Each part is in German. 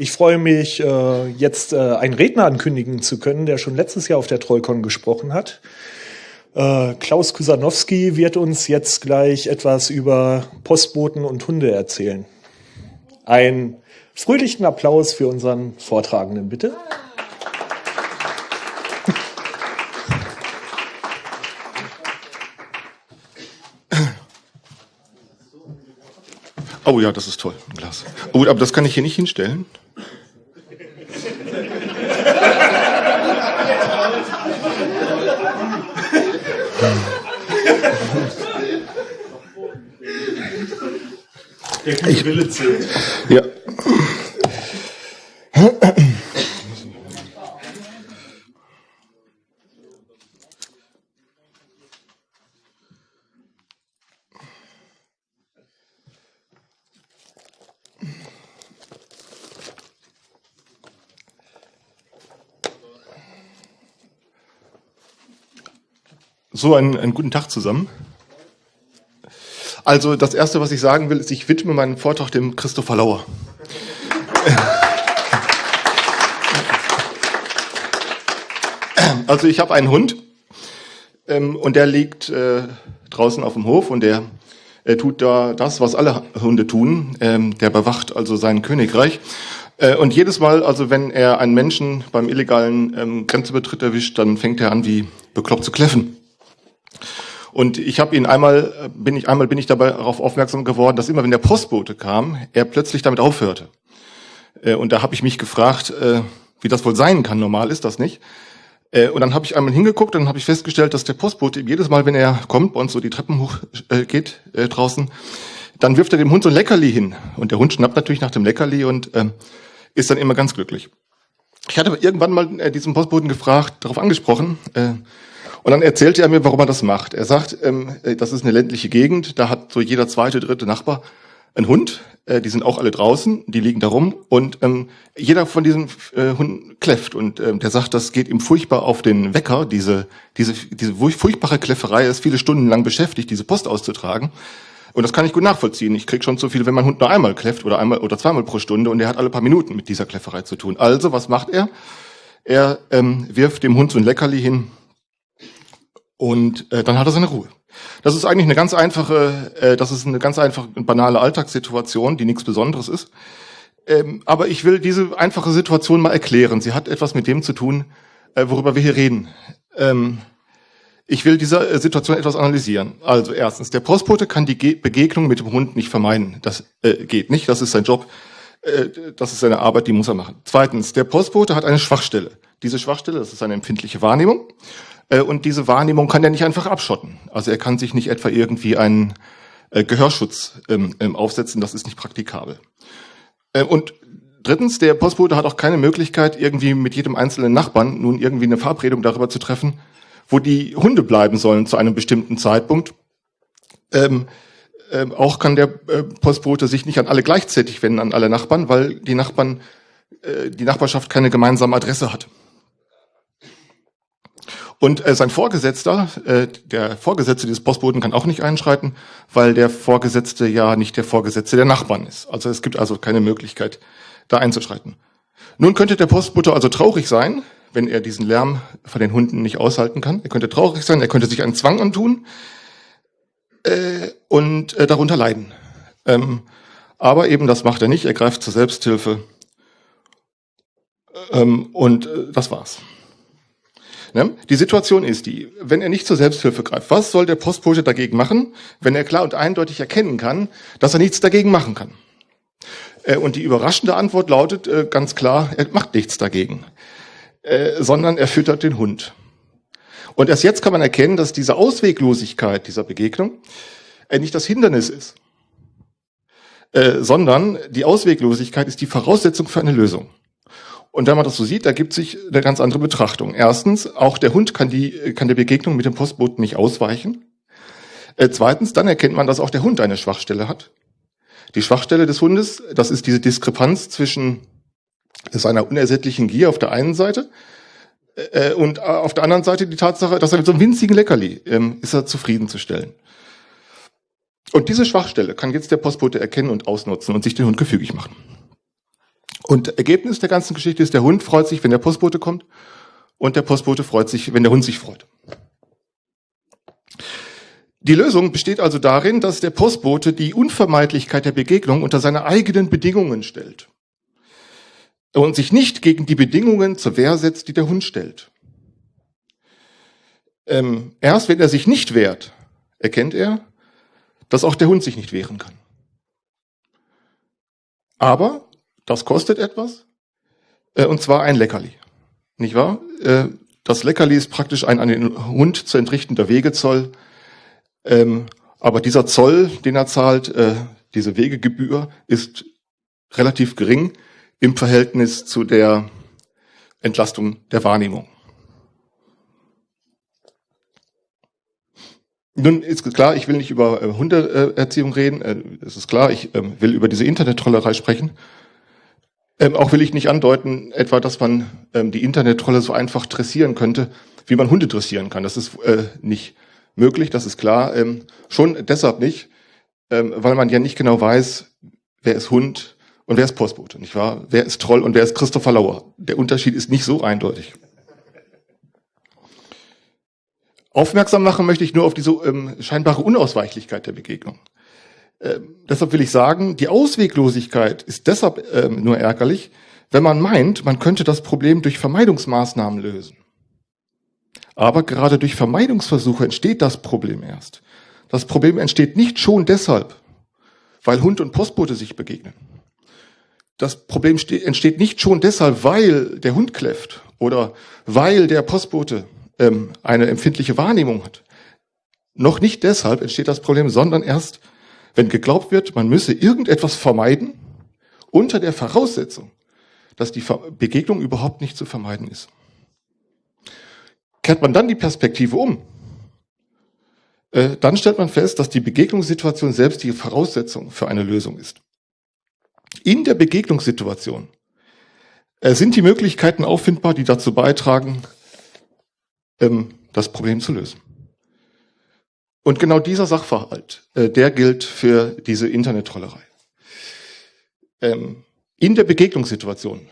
Ich freue mich, äh, jetzt äh, einen Redner ankündigen zu können, der schon letztes Jahr auf der Trollcon gesprochen hat. Äh, Klaus Kusanowski wird uns jetzt gleich etwas über Postboten und Hunde erzählen. Ein fröhlichen Applaus für unseren Vortragenden, bitte. Oh ja, das ist toll, ein Glas. Oh, aber das kann ich hier nicht hinstellen. Ich, ja. So, einen, einen guten Tag zusammen. Also das Erste, was ich sagen will, ist, ich widme meinen Vortrag dem Christopher Lauer. Also ich habe einen Hund ähm, und der liegt äh, draußen auf dem Hof und der äh, tut da das, was alle Hunde tun. Ähm, der bewacht also sein Königreich. Äh, und jedes Mal, also wenn er einen Menschen beim illegalen ähm, Grenzübertritt erwischt, dann fängt er an, wie bekloppt zu kläffen. Und ich habe ihn einmal, bin ich einmal bin ich dabei darauf aufmerksam geworden, dass immer wenn der Postbote kam, er plötzlich damit aufhörte. Äh, und da habe ich mich gefragt, äh, wie das wohl sein kann. Normal ist das nicht. Äh, und dann habe ich einmal hingeguckt und habe ich festgestellt, dass der Postbote jedes Mal, wenn er kommt, uns so die Treppen hoch geht draußen, dann wirft er dem Hund so ein Leckerli hin. Und der Hund schnappt natürlich nach dem Leckerli und ist dann immer ganz glücklich. Ich hatte irgendwann mal diesen Postboten gefragt, darauf angesprochen, und dann erzählte er mir, warum er das macht. Er sagt, ähm, äh, das ist eine ländliche Gegend, da hat so jeder zweite, dritte Nachbar einen Hund, äh, die sind auch alle draußen, die liegen da rum und ähm, jeder von diesen äh, Hunden kläfft und ähm, der sagt, das geht ihm furchtbar auf den Wecker, diese, diese, diese furchtbare Kläfferei, er ist viele Stunden lang beschäftigt, diese Post auszutragen. Und das kann ich gut nachvollziehen. Ich krieg schon zu viel, wenn mein Hund nur einmal kläfft oder einmal oder zweimal pro Stunde und er hat alle paar Minuten mit dieser Kläfferei zu tun. Also, was macht er? Er ähm, wirft dem Hund so ein Leckerli hin, und äh, dann hat er seine Ruhe. Das ist eigentlich eine ganz einfache, äh, das ist eine ganz einfache, banale Alltagssituation, die nichts Besonderes ist. Ähm, aber ich will diese einfache Situation mal erklären. Sie hat etwas mit dem zu tun, äh, worüber wir hier reden. Ähm, ich will diese äh, Situation etwas analysieren. Also erstens, der Postbote kann die Ge Begegnung mit dem Hund nicht vermeiden. Das äh, geht nicht, das ist sein Job, äh, das ist seine Arbeit, die muss er machen. Zweitens, der Postbote hat eine Schwachstelle. Diese Schwachstelle, das ist eine empfindliche Wahrnehmung. Äh, und diese Wahrnehmung kann er nicht einfach abschotten. Also er kann sich nicht etwa irgendwie einen äh, Gehörschutz ähm, ähm, aufsetzen, das ist nicht praktikabel. Äh, und drittens, der Postbote hat auch keine Möglichkeit, irgendwie mit jedem einzelnen Nachbarn nun irgendwie eine Verabredung darüber zu treffen, wo die Hunde bleiben sollen zu einem bestimmten Zeitpunkt. Ähm, ähm, auch kann der äh, Postbote sich nicht an alle gleichzeitig wenden, an alle Nachbarn, weil die Nachbarn, äh, die Nachbarschaft keine gemeinsame Adresse hat. Und äh, sein Vorgesetzter, äh, der Vorgesetzte dieses Postboten kann auch nicht einschreiten, weil der Vorgesetzte ja nicht der Vorgesetzte der Nachbarn ist. Also es gibt also keine Möglichkeit, da einzuschreiten. Nun könnte der Postbote also traurig sein, wenn er diesen Lärm von den Hunden nicht aushalten kann. Er könnte traurig sein, er könnte sich einen Zwang antun äh, und äh, darunter leiden. Ähm, aber eben das macht er nicht, er greift zur Selbsthilfe ähm, und äh, das war's. Ne? Die Situation ist die, wenn er nicht zur Selbsthilfe greift, was soll der Postbote dagegen machen, wenn er klar und eindeutig erkennen kann, dass er nichts dagegen machen kann? Äh, und die überraschende Antwort lautet äh, ganz klar, er macht nichts dagegen, äh, sondern er füttert den Hund. Und erst jetzt kann man erkennen, dass diese Ausweglosigkeit dieser Begegnung nicht das Hindernis ist, sondern die Ausweglosigkeit ist die Voraussetzung für eine Lösung. Und wenn man das so sieht, ergibt sich eine ganz andere Betrachtung. Erstens, auch der Hund kann, die, kann der Begegnung mit dem Postboten nicht ausweichen. Äh, zweitens, dann erkennt man, dass auch der Hund eine Schwachstelle hat. Die Schwachstelle des Hundes, das ist diese Diskrepanz zwischen seiner unersättlichen Gier auf der einen Seite äh, und auf der anderen Seite die Tatsache, dass er mit so einem winzigen Leckerli ähm, ist er zufriedenzustellen. Und diese Schwachstelle kann jetzt der Postbote erkennen und ausnutzen und sich den Hund gefügig machen. Und Ergebnis der ganzen Geschichte ist, der Hund freut sich, wenn der Postbote kommt und der Postbote freut sich, wenn der Hund sich freut. Die Lösung besteht also darin, dass der Postbote die Unvermeidlichkeit der Begegnung unter seine eigenen Bedingungen stellt und sich nicht gegen die Bedingungen zur Wehr setzt, die der Hund stellt. Ähm, erst wenn er sich nicht wehrt, erkennt er, dass auch der Hund sich nicht wehren kann. Aber das kostet etwas, äh, und zwar ein Leckerli. Nicht wahr? Äh, das Leckerli ist praktisch ein an den Hund zu entrichtender Wegezoll. Ähm, aber dieser Zoll, den er zahlt, äh, diese Wegegebühr, ist relativ gering im Verhältnis zu der Entlastung der Wahrnehmung. Nun ist klar, ich will nicht über äh, Hundeerziehung reden, äh, es ist klar, ich äh, will über diese Internettrollerei sprechen. Ähm, auch will ich nicht andeuten, etwa, dass man ähm, die Internettrolle so einfach dressieren könnte, wie man Hunde dressieren kann. Das ist äh, nicht möglich, das ist klar. Ähm, schon deshalb nicht, ähm, weil man ja nicht genau weiß, wer ist Hund, und wer ist Postbote, nicht wahr? Wer ist Troll und wer ist Christopher Lauer? Der Unterschied ist nicht so eindeutig. Aufmerksam machen möchte ich nur auf diese ähm, scheinbare Unausweichlichkeit der Begegnung. Ähm, deshalb will ich sagen, die Ausweglosigkeit ist deshalb ähm, nur ärgerlich, wenn man meint, man könnte das Problem durch Vermeidungsmaßnahmen lösen. Aber gerade durch Vermeidungsversuche entsteht das Problem erst. Das Problem entsteht nicht schon deshalb, weil Hund und Postbote sich begegnen das Problem entsteht nicht schon deshalb, weil der Hund kläfft oder weil der Postbote ähm, eine empfindliche Wahrnehmung hat. Noch nicht deshalb entsteht das Problem, sondern erst, wenn geglaubt wird, man müsse irgendetwas vermeiden, unter der Voraussetzung, dass die Begegnung überhaupt nicht zu vermeiden ist. Kehrt man dann die Perspektive um, äh, dann stellt man fest, dass die Begegnungssituation selbst die Voraussetzung für eine Lösung ist in der Begegnungssituation äh, sind die Möglichkeiten auffindbar, die dazu beitragen, ähm, das Problem zu lösen. Und genau dieser Sachverhalt, äh, der gilt für diese Internettrollerei. Ähm, in der Begegnungssituation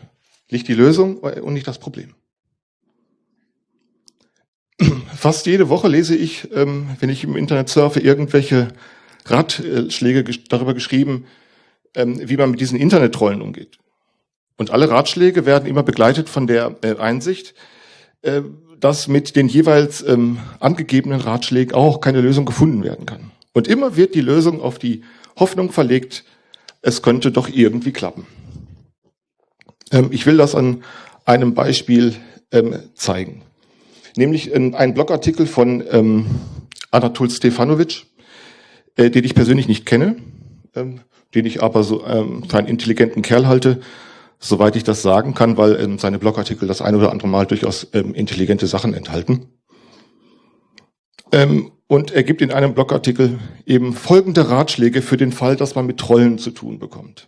liegt die Lösung und nicht das Problem. Fast jede Woche lese ich, ähm, wenn ich im Internet surfe, irgendwelche Ratschläge darüber geschrieben, ähm, wie man mit diesen Internettrollen umgeht. Und alle Ratschläge werden immer begleitet von der äh, Einsicht, äh, dass mit den jeweils ähm, angegebenen Ratschlägen auch keine Lösung gefunden werden kann. Und immer wird die Lösung auf die Hoffnung verlegt, es könnte doch irgendwie klappen. Ähm, ich will das an einem Beispiel ähm, zeigen. Nämlich in einem Blogartikel von ähm, Anatol Stefanovic, äh, den ich persönlich nicht kenne. Ähm, den ich aber so ähm, für einen intelligenten Kerl halte, soweit ich das sagen kann, weil ähm, seine Blogartikel das ein oder andere Mal durchaus ähm, intelligente Sachen enthalten. Ähm, und er gibt in einem Blogartikel eben folgende Ratschläge für den Fall, dass man mit Trollen zu tun bekommt.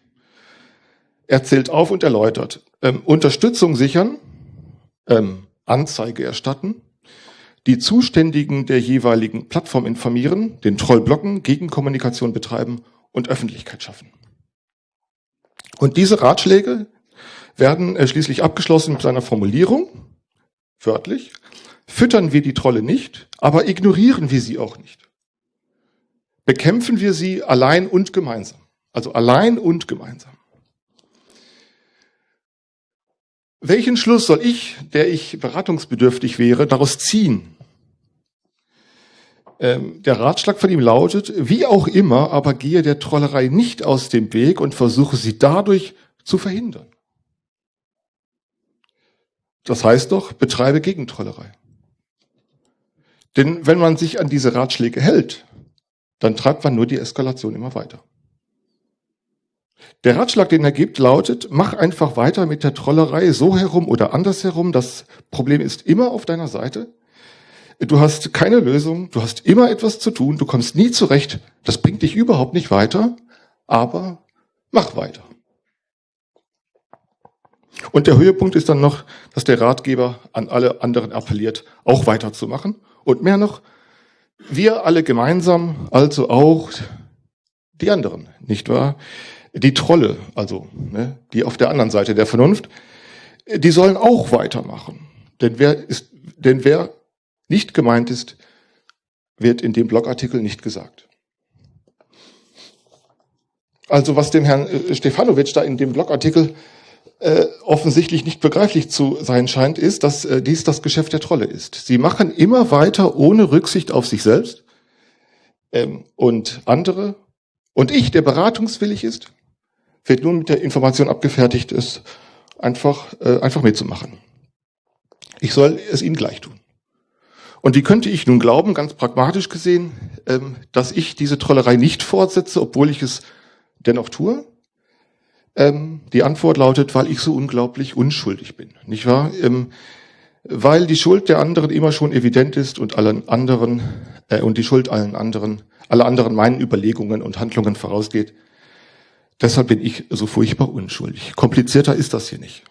Er zählt auf und erläutert. Ähm, Unterstützung sichern, ähm, Anzeige erstatten, die Zuständigen der jeweiligen Plattform informieren, den Troll blocken, Gegenkommunikation betreiben und Öffentlichkeit schaffen. Und diese Ratschläge werden äh, schließlich abgeschlossen mit seiner Formulierung, wörtlich, füttern wir die Trolle nicht, aber ignorieren wir sie auch nicht. Bekämpfen wir sie allein und gemeinsam. Also allein und gemeinsam. Welchen Schluss soll ich, der ich beratungsbedürftig wäre, daraus ziehen? Ähm, der Ratschlag von ihm lautet, wie auch immer, aber gehe der Trollerei nicht aus dem Weg und versuche sie dadurch zu verhindern. Das heißt doch, betreibe Gegentrollerei. Denn wenn man sich an diese Ratschläge hält, dann treibt man nur die Eskalation immer weiter. Der Ratschlag, den er gibt, lautet, mach einfach weiter mit der Trollerei so herum oder anders herum. Das Problem ist immer auf deiner Seite. Du hast keine Lösung, du hast immer etwas zu tun, du kommst nie zurecht, das bringt dich überhaupt nicht weiter, aber mach weiter. Und der Höhepunkt ist dann noch, dass der Ratgeber an alle anderen appelliert, auch weiterzumachen. Und mehr noch, wir alle gemeinsam, also auch die anderen, nicht wahr? Die Trolle, also ne, die auf der anderen Seite der Vernunft, die sollen auch weitermachen. Denn wer, ist, denn wer nicht gemeint ist, wird in dem Blogartikel nicht gesagt. Also was dem Herrn äh, Stefanovic da in dem Blogartikel äh, offensichtlich nicht begreiflich zu sein scheint, ist, dass äh, dies das Geschäft der Trolle ist. Sie machen immer weiter ohne Rücksicht auf sich selbst ähm, und andere und ich, der beratungswillig ist, wird nun mit der Information abgefertigt ist, einfach, äh, einfach mitzumachen. Ich soll es ihnen gleich tun. Und wie könnte ich nun glauben, ganz pragmatisch gesehen, ähm, dass ich diese Trollerei nicht fortsetze, obwohl ich es dennoch tue? Ähm, die Antwort lautet, weil ich so unglaublich unschuldig bin, nicht wahr? Ähm, weil die Schuld der anderen immer schon evident ist und allen anderen äh, und die Schuld allen anderen, alle anderen meinen Überlegungen und Handlungen vorausgeht. Deshalb bin ich so furchtbar unschuldig. Komplizierter ist das hier nicht.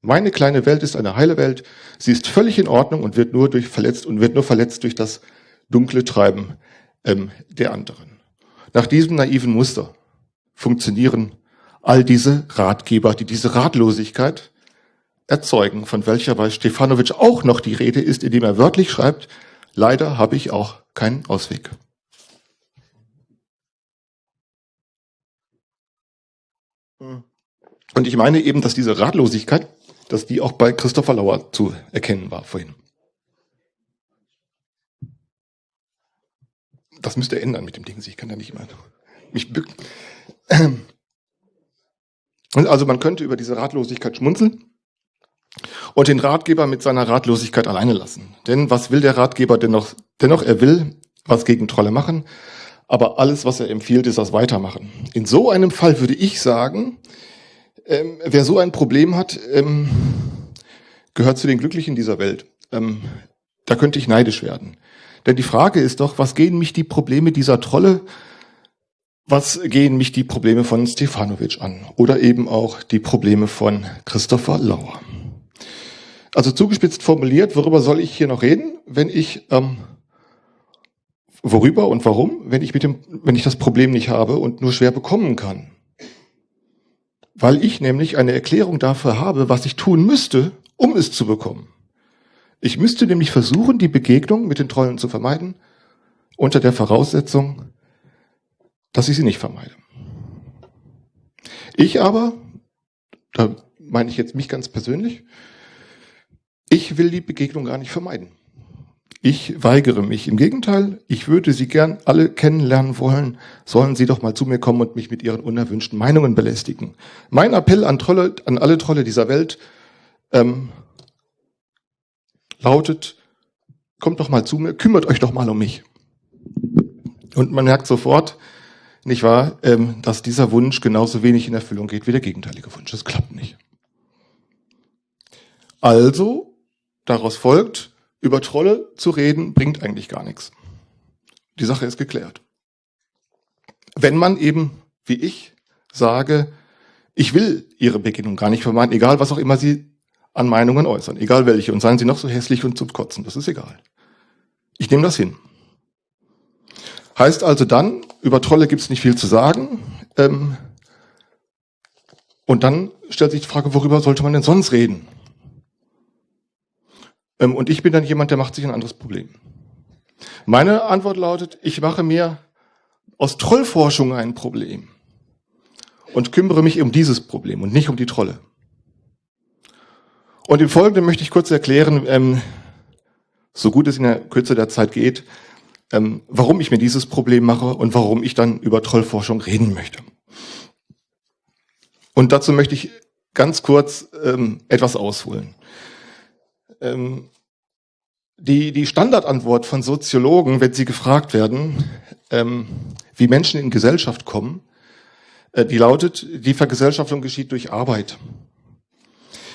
Meine kleine Welt ist eine heile Welt. Sie ist völlig in Ordnung und wird nur durch verletzt und wird nur verletzt durch das dunkle Treiben ähm, der anderen. Nach diesem naiven Muster funktionieren all diese Ratgeber, die diese Ratlosigkeit erzeugen, von welcher bei Stefanovic auch noch die Rede ist, indem er wörtlich schreibt, leider habe ich auch keinen Ausweg. Und ich meine eben, dass diese Ratlosigkeit, dass die auch bei Christopher Lauer zu erkennen war vorhin. Das müsste ändern mit dem Ding. Ich kann da nicht immer mich bücken. Also man könnte über diese Ratlosigkeit schmunzeln und den Ratgeber mit seiner Ratlosigkeit alleine lassen. Denn was will der Ratgeber dennoch? Dennoch, er will was gegen Trolle machen, aber alles, was er empfiehlt, ist das Weitermachen. In so einem Fall würde ich sagen, ähm, wer so ein Problem hat, ähm, gehört zu den Glücklichen dieser Welt. Ähm, da könnte ich neidisch werden. Denn die Frage ist doch, was gehen mich die Probleme dieser Trolle, was gehen mich die Probleme von Stefanovic an? Oder eben auch die Probleme von Christopher Lauer? Also zugespitzt formuliert, worüber soll ich hier noch reden, wenn ich ähm, worüber und warum, wenn ich mit dem, wenn ich das Problem nicht habe und nur schwer bekommen kann? Weil ich nämlich eine Erklärung dafür habe, was ich tun müsste, um es zu bekommen. Ich müsste nämlich versuchen, die Begegnung mit den Trollen zu vermeiden, unter der Voraussetzung, dass ich sie nicht vermeide. Ich aber, da meine ich jetzt mich ganz persönlich, ich will die Begegnung gar nicht vermeiden. Ich weigere mich. Im Gegenteil, ich würde Sie gern alle kennenlernen wollen. Sollen Sie doch mal zu mir kommen und mich mit Ihren unerwünschten Meinungen belästigen. Mein Appell an, Trolle, an alle Trolle dieser Welt ähm, lautet, kommt doch mal zu mir, kümmert euch doch mal um mich. Und man merkt sofort, nicht wahr, ähm, dass dieser Wunsch genauso wenig in Erfüllung geht wie der gegenteilige Wunsch. Das klappt nicht. Also Daraus folgt, über Trolle zu reden, bringt eigentlich gar nichts. Die Sache ist geklärt. Wenn man eben, wie ich, sage, ich will Ihre Begegnung gar nicht vermeiden, egal was auch immer Sie an Meinungen äußern, egal welche, und seien Sie noch so hässlich und zum Kotzen, das ist egal. Ich nehme das hin. Heißt also dann, über Trolle gibt es nicht viel zu sagen. Ähm, und dann stellt sich die Frage, worüber sollte man denn sonst reden? Ähm, und ich bin dann jemand, der macht sich ein anderes Problem. Meine Antwort lautet, ich mache mir aus Trollforschung ein Problem und kümmere mich um dieses Problem und nicht um die Trolle. Und im Folgenden möchte ich kurz erklären, ähm, so gut es in der Kürze der Zeit geht, ähm, warum ich mir dieses Problem mache und warum ich dann über Trollforschung reden möchte. Und dazu möchte ich ganz kurz ähm, etwas ausholen ähm, die, die Standardantwort von Soziologen, wenn sie gefragt werden, ähm, wie Menschen in Gesellschaft kommen, äh, die lautet, die Vergesellschaftung geschieht durch Arbeit.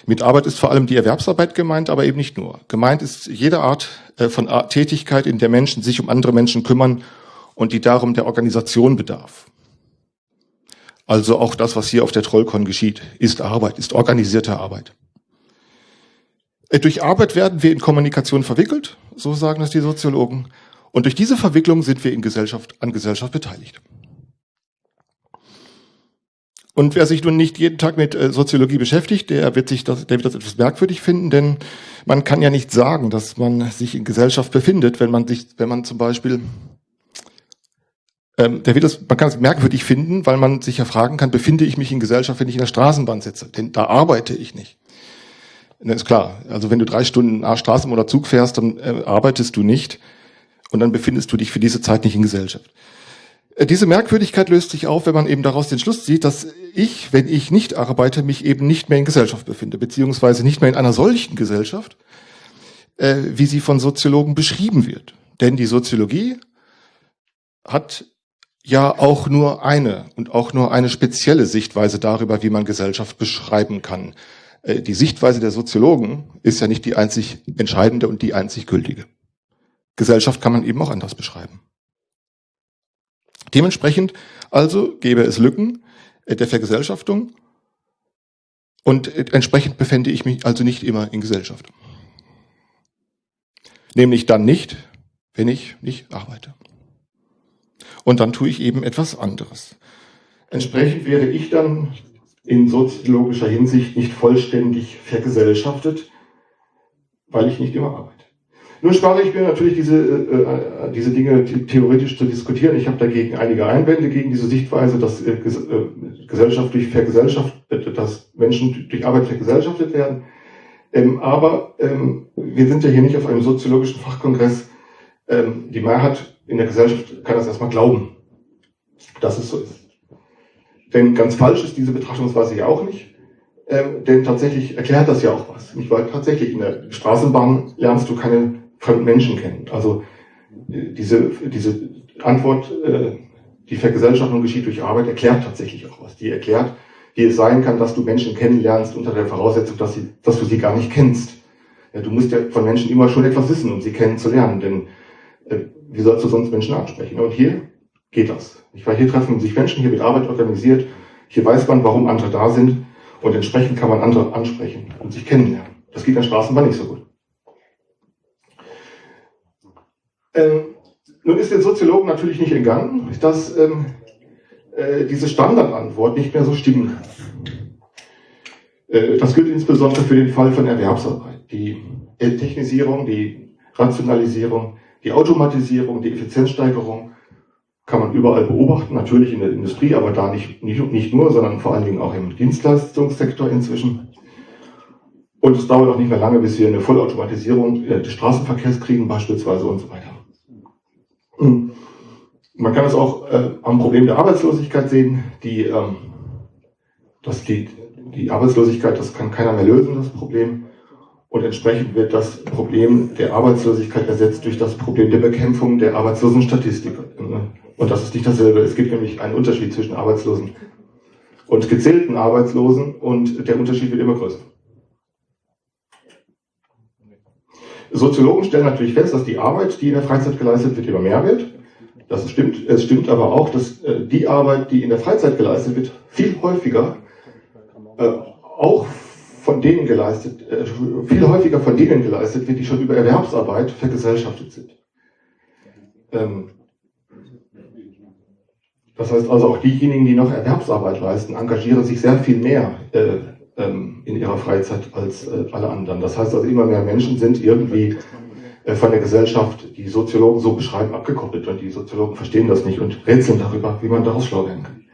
Mit Arbeit ist vor allem die Erwerbsarbeit gemeint, aber eben nicht nur. Gemeint ist jede Art äh, von Tätigkeit, in der Menschen sich um andere Menschen kümmern und die darum der Organisation bedarf. Also auch das, was hier auf der Trollcon geschieht, ist Arbeit, ist organisierte Arbeit. Äh, durch Arbeit werden wir in Kommunikation verwickelt, so sagen das die Soziologen. Und durch diese Verwicklung sind wir in Gesellschaft, an Gesellschaft beteiligt. Und wer sich nun nicht jeden Tag mit äh, Soziologie beschäftigt, der wird sich das, der wird das etwas merkwürdig finden, denn man kann ja nicht sagen, dass man sich in Gesellschaft befindet, wenn man sich, wenn man zum Beispiel, ähm, der wird das, man kann es merkwürdig finden, weil man sich ja fragen kann, befinde ich mich in Gesellschaft, wenn ich in der Straßenbahn sitze? Denn da arbeite ich nicht. Das ist klar. Also wenn du drei Stunden Straßen oder Zug fährst, dann äh, arbeitest du nicht und dann befindest du dich für diese Zeit nicht in Gesellschaft. Äh, diese Merkwürdigkeit löst sich auf, wenn man eben daraus den Schluss zieht, dass ich, wenn ich nicht arbeite, mich eben nicht mehr in Gesellschaft befinde, beziehungsweise nicht mehr in einer solchen Gesellschaft, äh, wie sie von Soziologen beschrieben wird. Denn die Soziologie hat ja auch nur eine und auch nur eine spezielle Sichtweise darüber, wie man Gesellschaft beschreiben kann. Äh, die Sichtweise der Soziologen ist ja nicht die einzig entscheidende und die einzig gültige. Gesellschaft kann man eben auch anders beschreiben. Dementsprechend also gäbe es Lücken äh, der Vergesellschaftung und äh, entsprechend befände ich mich also nicht immer in Gesellschaft. Nämlich dann nicht, wenn ich nicht arbeite. Und dann tue ich eben etwas anderes. Entsprechend werde ich dann in soziologischer Hinsicht nicht vollständig vergesellschaftet, weil ich nicht immer arbeite. Nun spare ich mir natürlich diese, äh, äh diese Dinge theoretisch zu diskutieren. Ich habe dagegen einige Einwände gegen diese Sichtweise, dass äh, äh Gesellschaft durch Vergesellschaft, äh, dass Menschen durch Arbeit vergesellschaftet werden. Ähm, aber ähm, wir sind ja hier nicht auf einem soziologischen Fachkongress. Ähm, die Mehrheit in der Gesellschaft kann das erstmal glauben, dass es so ist. Denn ganz falsch ist diese Betrachtungsweise ja auch nicht. Ähm, denn tatsächlich erklärt das ja auch was. Nicht weil tatsächlich in der Straßenbahn lernst du keine fremden Menschen kennen. Also äh, diese, diese Antwort, äh, die Vergesellschaftung geschieht durch Arbeit, erklärt tatsächlich auch was. Die erklärt, wie es sein kann, dass du Menschen kennenlernst unter der Voraussetzung, dass, sie, dass du sie gar nicht kennst. Ja, du musst ja von Menschen immer schon etwas wissen, um sie kennenzulernen, denn äh, wie sollst du sonst Menschen ansprechen? Und hier geht das. Ich war hier treffen sich Menschen, hier wird Arbeit organisiert, hier weiß man, warum andere da sind und entsprechend kann man andere ansprechen und sich kennenlernen. Das geht der Straßenbahn nicht so gut. Ähm, nun ist den Soziologen natürlich nicht entgangen, dass ähm, äh, diese Standardantwort nicht mehr so stimmen kann. Äh, das gilt insbesondere für den Fall von Erwerbsarbeit. Die Technisierung, die Rationalisierung, die Automatisierung, die Effizienzsteigerung kann man überall beobachten, natürlich in der Industrie, aber da nicht, nicht, nicht nur, sondern vor allen Dingen auch im Dienstleistungssektor inzwischen. Und es dauert auch nicht mehr lange, bis wir eine Vollautomatisierung des Straßenverkehrs kriegen beispielsweise und so weiter. Man kann es auch äh, am Problem der Arbeitslosigkeit sehen. Die, ähm, dass die, die Arbeitslosigkeit, das kann keiner mehr lösen, das Problem. Und entsprechend wird das Problem der Arbeitslosigkeit ersetzt durch das Problem der Bekämpfung der Arbeitslosenstatistik. Und das ist nicht dasselbe. Es gibt nämlich einen Unterschied zwischen Arbeitslosen und gezählten Arbeitslosen und der Unterschied wird immer größer. Soziologen stellen natürlich fest, dass die Arbeit, die in der Freizeit geleistet wird, immer mehr wird. Das stimmt. Es stimmt aber auch, dass äh, die Arbeit, die in der Freizeit geleistet wird, viel häufiger äh, auch von denen geleistet, äh, viel häufiger von denen geleistet wird, die schon über Erwerbsarbeit vergesellschaftet sind. Ähm, das heißt also auch diejenigen, die noch Erwerbsarbeit leisten, engagieren sich sehr viel mehr äh, ähm, in ihrer Freizeit als äh, alle anderen. Das heißt also, immer mehr Menschen sind irgendwie von der Gesellschaft, die Soziologen so beschreiben, abgekoppelt und die Soziologen verstehen das nicht und rätseln darüber, wie man daraus schlau werden kann.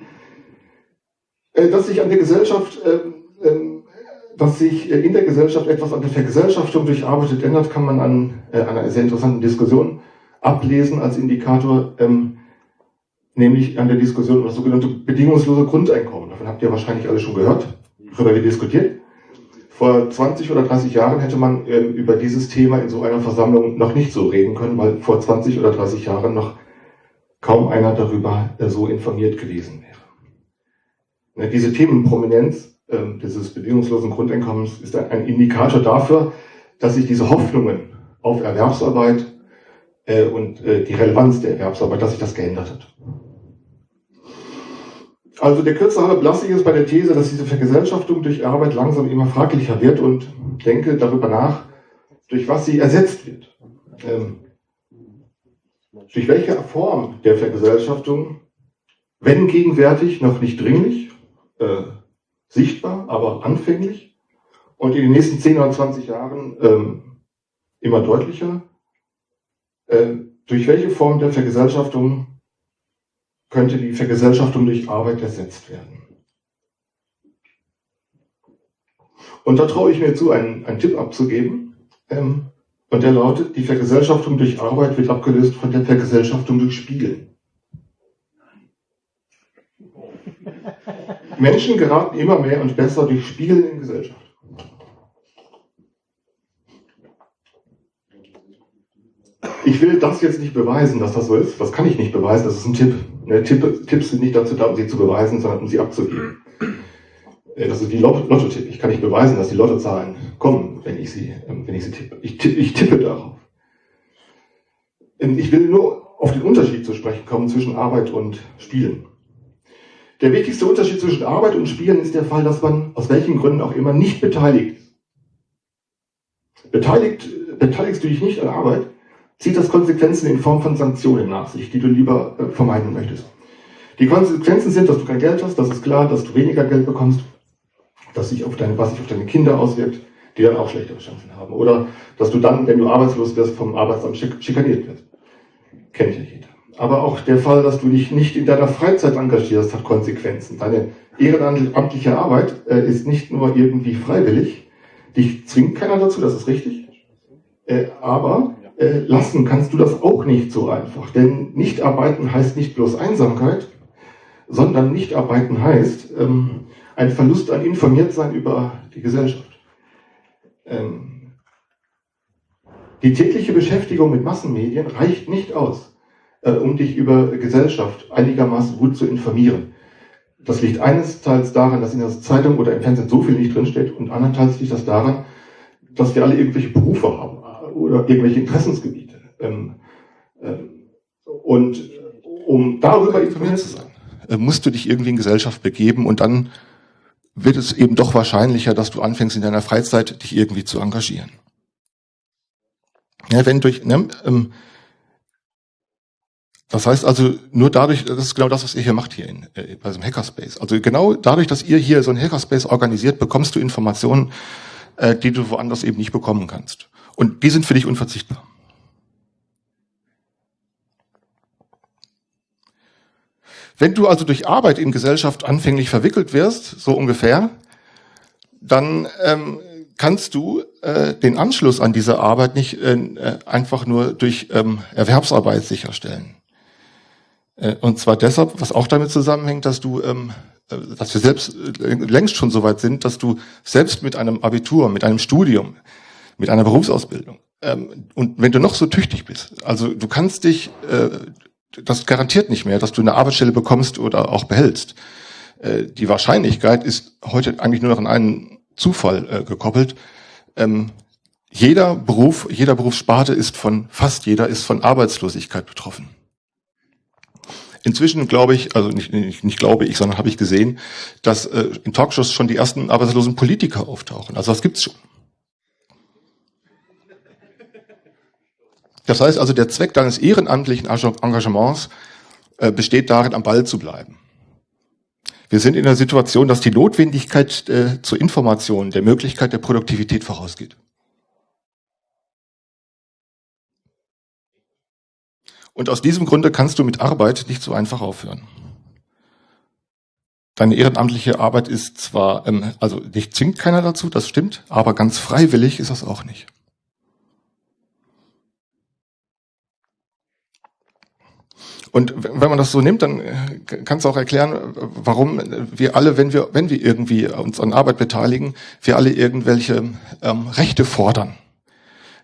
Äh, dass sich an der Gesellschaft, ähm, ähm, dass sich in der Gesellschaft etwas an der Vergesellschaftung durch Arbeit ändert, kann man an einer sehr interessanten Diskussion ablesen als Indikator, nämlich an der Diskussion über das sogenannte bedingungslose Grundeinkommen. Davon habt ihr wahrscheinlich alle schon gehört darüber wird diskutiert. Vor 20 oder 30 Jahren hätte man äh, über dieses Thema in so einer Versammlung noch nicht so reden können, weil vor 20 oder 30 Jahren noch kaum einer darüber äh, so informiert gewesen wäre. Ne, diese Themenprominenz äh, dieses bedingungslosen Grundeinkommens ist ein, ein, Indikator dafür, dass sich diese Hoffnungen auf Erwerbsarbeit äh, und äh, die Relevanz der Erwerbsarbeit, dass sich das geändert hat. Also der kürze halbe Blassig ist bei der These, dass diese Vergesellschaftung durch Arbeit langsam immer fraglicher wird und denke darüber nach, durch was sie ersetzt wird. Ähm, durch welche Form der Vergesellschaftung, wenn gegenwärtig noch nicht dringlich, äh, sichtbar, aber anfänglich und in den nächsten 10 oder 20 Jahren ähm, immer deutlicher. Äh, durch welche Form der Vergesellschaftung könnte die Vergesellschaftung durch Arbeit ersetzt werden? Und da traue ich mir zu, einen, einen Tipp abzugeben. Ähm, und der lautet, die Vergesellschaftung durch Arbeit wird abgelöst von der Vergesellschaftung durch Spielen. Menschen geraten immer mehr und besser durch Spielen in Gesellschaft. Ich will das jetzt nicht beweisen, dass das so ist. Das kann ich nicht beweisen, das ist ein Tipp. Tipp Tipps sind nicht dazu da, um sie zu beweisen, sondern um sie abzugeben. Äh, das ist wie Lotto-Tipp. Ich kann nicht beweisen, dass die Lottozahlen kommen, wenn ich sie, ähm, wenn ich sie tippe. Ich, tippe. ich tippe darauf. Ähm, ich will nur auf den Unterschied zu sprechen kommen zwischen Arbeit und Spielen. Der wichtigste Unterschied zwischen Arbeit und Spielen ist der Fall, dass man aus welchen Gründen auch immer nicht beteiligt ist. Beteiligt, beteiligst du dich nicht an Arbeit, zieht das Konsequenzen in Form von Sanktionen nach sich, die du lieber äh, vermeiden möchtest. Die Konsequenzen sind, dass du kein Geld hast, das ist klar, dass du weniger Geld bekommst, dass sich auf deine, was sich auf deine Kinder auswirkt, die dann auch schlechtere Chancen haben. Oder dass du dann, wenn du arbeitslos wirst, vom Arbeitsamt schikaniert wirst. Kennt ja jeder. Aber auch der Fall, dass du dich nicht in deiner Freizeit engagierst, hat Konsequenzen. Deine ehrenamtliche Arbeit äh, ist nicht nur irgendwie freiwillig, dich zwingt keiner dazu, das ist richtig. Äh, aber äh, lassen kannst du das auch nicht so einfach. Denn Nichtarbeiten heißt nicht bloß Einsamkeit, sondern Nichtarbeiten heißt, ähm, ein Verlust an Informiertsein über die Gesellschaft. Ähm, die tägliche Beschäftigung mit Massenmedien reicht nicht aus, äh, um dich über Gesellschaft einigermaßen gut zu informieren. Das liegt eines Teils daran, dass in der Zeitung oder im Fernsehen so viel nicht drinsteht und andernteils liegt das daran, dass wir alle irgendwelche Berufe haben oder irgendwelche Interessensgebiete. Ähm, ähm, und um darüber informiert zu sein, äh, musst du dich irgendwie in Gesellschaft begeben und dann wird es eben doch wahrscheinlicher, dass du anfängst in deiner Freizeit dich irgendwie zu engagieren. Ja, wenn durch, ne, ähm, das heißt also nur dadurch, das ist genau das, was ihr hier macht hier in, äh, bei einem Hackerspace. Also genau dadurch, dass ihr hier so einen Hackerspace organisiert, bekommst du Informationen, äh, die du woanders eben nicht bekommen kannst. Und die sind für dich unverzichtbar. Wenn du also durch Arbeit in Gesellschaft anfänglich verwickelt wirst, so ungefähr, dann ähm, kannst du äh, den Anschluss an diese Arbeit nicht äh, einfach nur durch ähm, Erwerbsarbeit sicherstellen. Äh, und zwar deshalb, was auch damit zusammenhängt, dass du, ähm, äh, dass wir selbst äh, längst schon so weit sind, dass du selbst mit einem Abitur, mit einem Studium, mit einer Berufsausbildung ähm, und wenn du noch so tüchtig bist, also du kannst dich äh, das garantiert nicht mehr, dass du eine Arbeitsstelle bekommst oder auch behältst. Äh, die Wahrscheinlichkeit ist heute eigentlich nur noch an einen Zufall äh, gekoppelt. Ähm, jeder Beruf, jeder Berufssparte ist von, fast jeder ist von Arbeitslosigkeit betroffen. Inzwischen glaube ich, also nicht, nicht, nicht glaube ich, sondern habe ich gesehen, dass äh, in Talkshows schon die ersten arbeitslosen Politiker auftauchen. Also das gibt's schon. Das heißt also, der Zweck deines ehrenamtlichen Engagements äh, besteht darin, am Ball zu bleiben. Wir sind in der Situation, dass die Notwendigkeit äh, zur Information der Möglichkeit der Produktivität vorausgeht. Und aus diesem Grunde kannst du mit Arbeit nicht so einfach aufhören. Deine ehrenamtliche Arbeit ist zwar, ähm, also dich zwingt keiner dazu, das stimmt, aber ganz freiwillig ist das auch nicht. Und wenn man das so nimmt, dann äh, kannst du auch erklären, warum wir alle, wenn wir, wenn wir irgendwie uns an Arbeit beteiligen, wir alle irgendwelche ähm, Rechte fordern.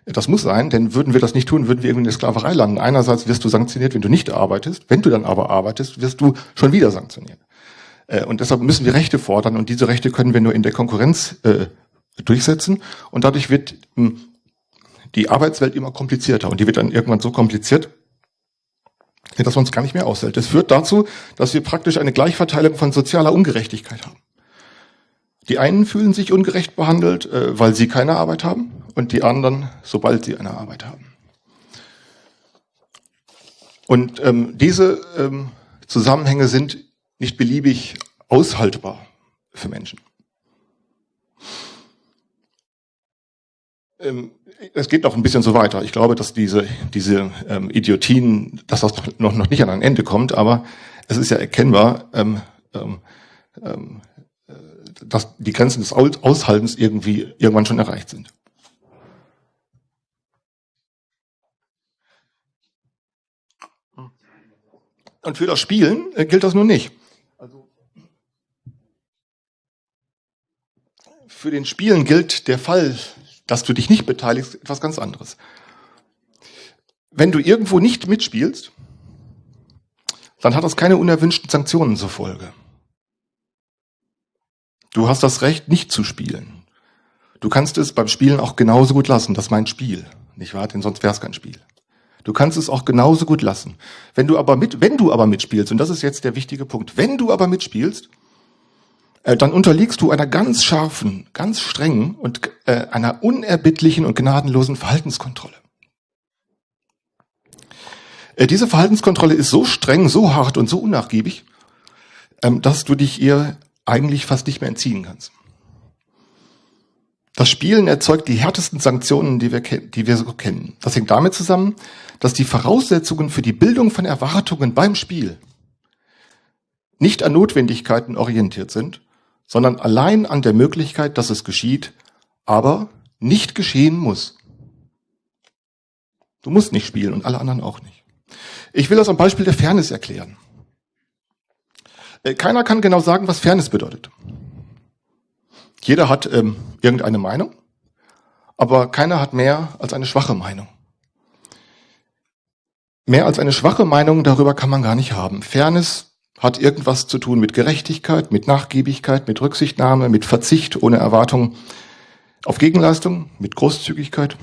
Das muss sein, denn würden wir das nicht tun, würden wir irgendwie in der Sklaverei landen. Einerseits wirst du sanktioniert, wenn du nicht arbeitest. Wenn du dann aber arbeitest, wirst du schon wieder sanktioniert. Äh, und deshalb müssen wir Rechte fordern und diese Rechte können wir nur in der Konkurrenz äh, durchsetzen. Und dadurch wird hm, die Arbeitswelt immer komplizierter und die wird dann irgendwann so kompliziert, dass man es gar nicht mehr aushält. Das führt dazu, dass wir praktisch eine Gleichverteilung von sozialer Ungerechtigkeit haben. Die einen fühlen sich ungerecht behandelt, äh, weil sie keine Arbeit haben, und die anderen, sobald sie eine Arbeit haben. Und ähm, diese ähm, Zusammenhänge sind nicht beliebig aushaltbar. für Menschen. Es geht noch ein bisschen so weiter. Ich glaube, dass diese, diese ähm, Idiotien, dass das noch, noch nicht an ein Ende kommt, aber es ist ja erkennbar, ähm, ähm, ähm, äh, dass die Grenzen des Aushaltens irgendwie irgendwann schon erreicht sind. Und für das Spielen äh, gilt das nun nicht. Also für den Spielen gilt der Fall, dass du dich nicht beteiligst, etwas ganz anderes. Wenn du irgendwo nicht mitspielst, dann hat das keine unerwünschten Sanktionen zur Folge. Du hast das Recht, nicht zu spielen. Du kannst es beim Spielen auch genauso gut lassen. Das ist mein Spiel. Nicht wahr? Denn sonst wäre es kein Spiel. Du kannst es auch genauso gut lassen. Wenn du aber mit, wenn du aber mitspielst, und das ist jetzt der wichtige Punkt, wenn du aber mitspielst, äh, dann unterliegst du einer ganz scharfen, ganz strengen und äh, einer unerbittlichen und gnadenlosen Verhaltenskontrolle. Äh, diese Verhaltenskontrolle ist so streng, so hart und so unnachgiebig, ähm, dass du dich ihr eigentlich fast nicht mehr entziehen kannst. Das Spielen erzeugt die härtesten Sanktionen, die wir, die wir so kennen. Das hängt damit zusammen, dass die Voraussetzungen für die Bildung von Erwartungen beim Spiel nicht an Notwendigkeiten orientiert sind, sondern allein an der Möglichkeit, dass es geschieht, aber nicht geschehen muss. Du musst nicht spielen und alle anderen auch nicht. Ich will das am Beispiel der Fairness erklären. Äh, keiner kann genau sagen, was Fairness bedeutet. Jeder hat ähm, irgendeine Meinung, aber keiner hat mehr als eine schwache Meinung. Mehr als eine schwache Meinung darüber kann man gar nicht haben. Fairness hat irgendwas zu tun mit Gerechtigkeit, mit Nachgiebigkeit, mit Rücksichtnahme, mit Verzicht ohne Erwartung auf Gegenleistung, mit Großzügigkeit,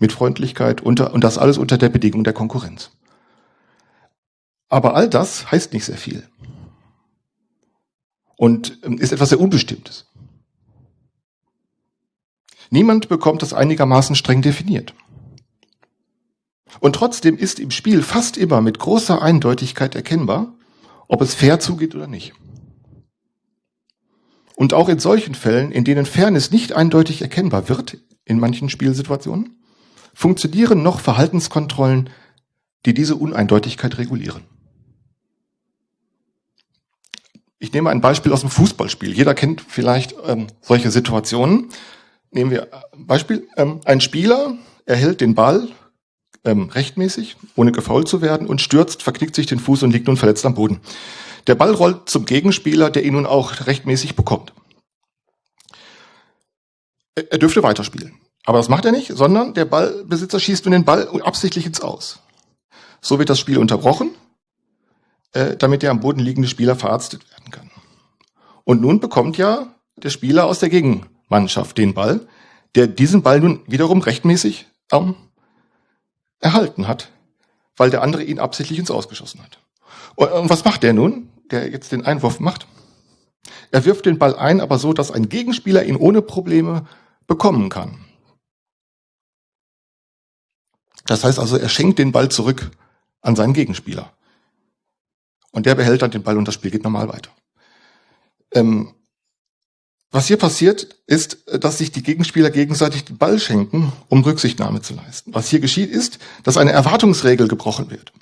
mit Freundlichkeit unter, und das alles unter der Bedingung der Konkurrenz. Aber all das heißt nicht sehr viel und ähm, ist etwas sehr Unbestimmtes. Niemand bekommt das einigermaßen streng definiert. Und trotzdem ist im Spiel fast immer mit großer Eindeutigkeit erkennbar, ob es fair zugeht oder nicht. Und auch in solchen Fällen, in denen Fairness nicht eindeutig erkennbar wird, in manchen Spielsituationen, funktionieren noch Verhaltenskontrollen, die diese Uneindeutigkeit regulieren. Ich nehme ein Beispiel aus dem Fußballspiel. Jeder kennt vielleicht ähm, solche Situationen. Nehmen wir ein Beispiel. Ähm, ein Spieler erhält den Ball ähm, rechtmäßig, ohne gefault zu werden, und stürzt, verknickt sich den Fuß und liegt nun verletzt am Boden. Der Ball rollt zum Gegenspieler, der ihn nun auch rechtmäßig bekommt. Er dürfte weiterspielen. Aber das macht er nicht, sondern der Ballbesitzer schießt nun den Ball absichtlich ins Aus. So wird das Spiel unterbrochen äh, damit der am Boden liegende Spieler verarztet werden kann. Und nun bekommt ja der Spieler aus der Gegenmannschaft den Ball, der diesen Ball nun wiederum rechtmäßig ähm, erhalten hat, weil der andere ihn absichtlich ins Ausgeschossen hat. Und, und was macht der nun, der jetzt den Einwurf macht? Er wirft den Ball ein, aber so, dass ein Gegenspieler ihn ohne Probleme bekommen kann. Das heißt also, er schenkt den Ball zurück an seinen Gegenspieler. Und der behält dann den Ball und das Spiel geht normal weiter. Ähm, was hier passiert, ist, dass sich die Gegenspieler gegenseitig den Ball schenken, um Rücksichtnahme zu leisten. Was hier geschieht, ist, dass eine Erwartungsregel gebrochen wird.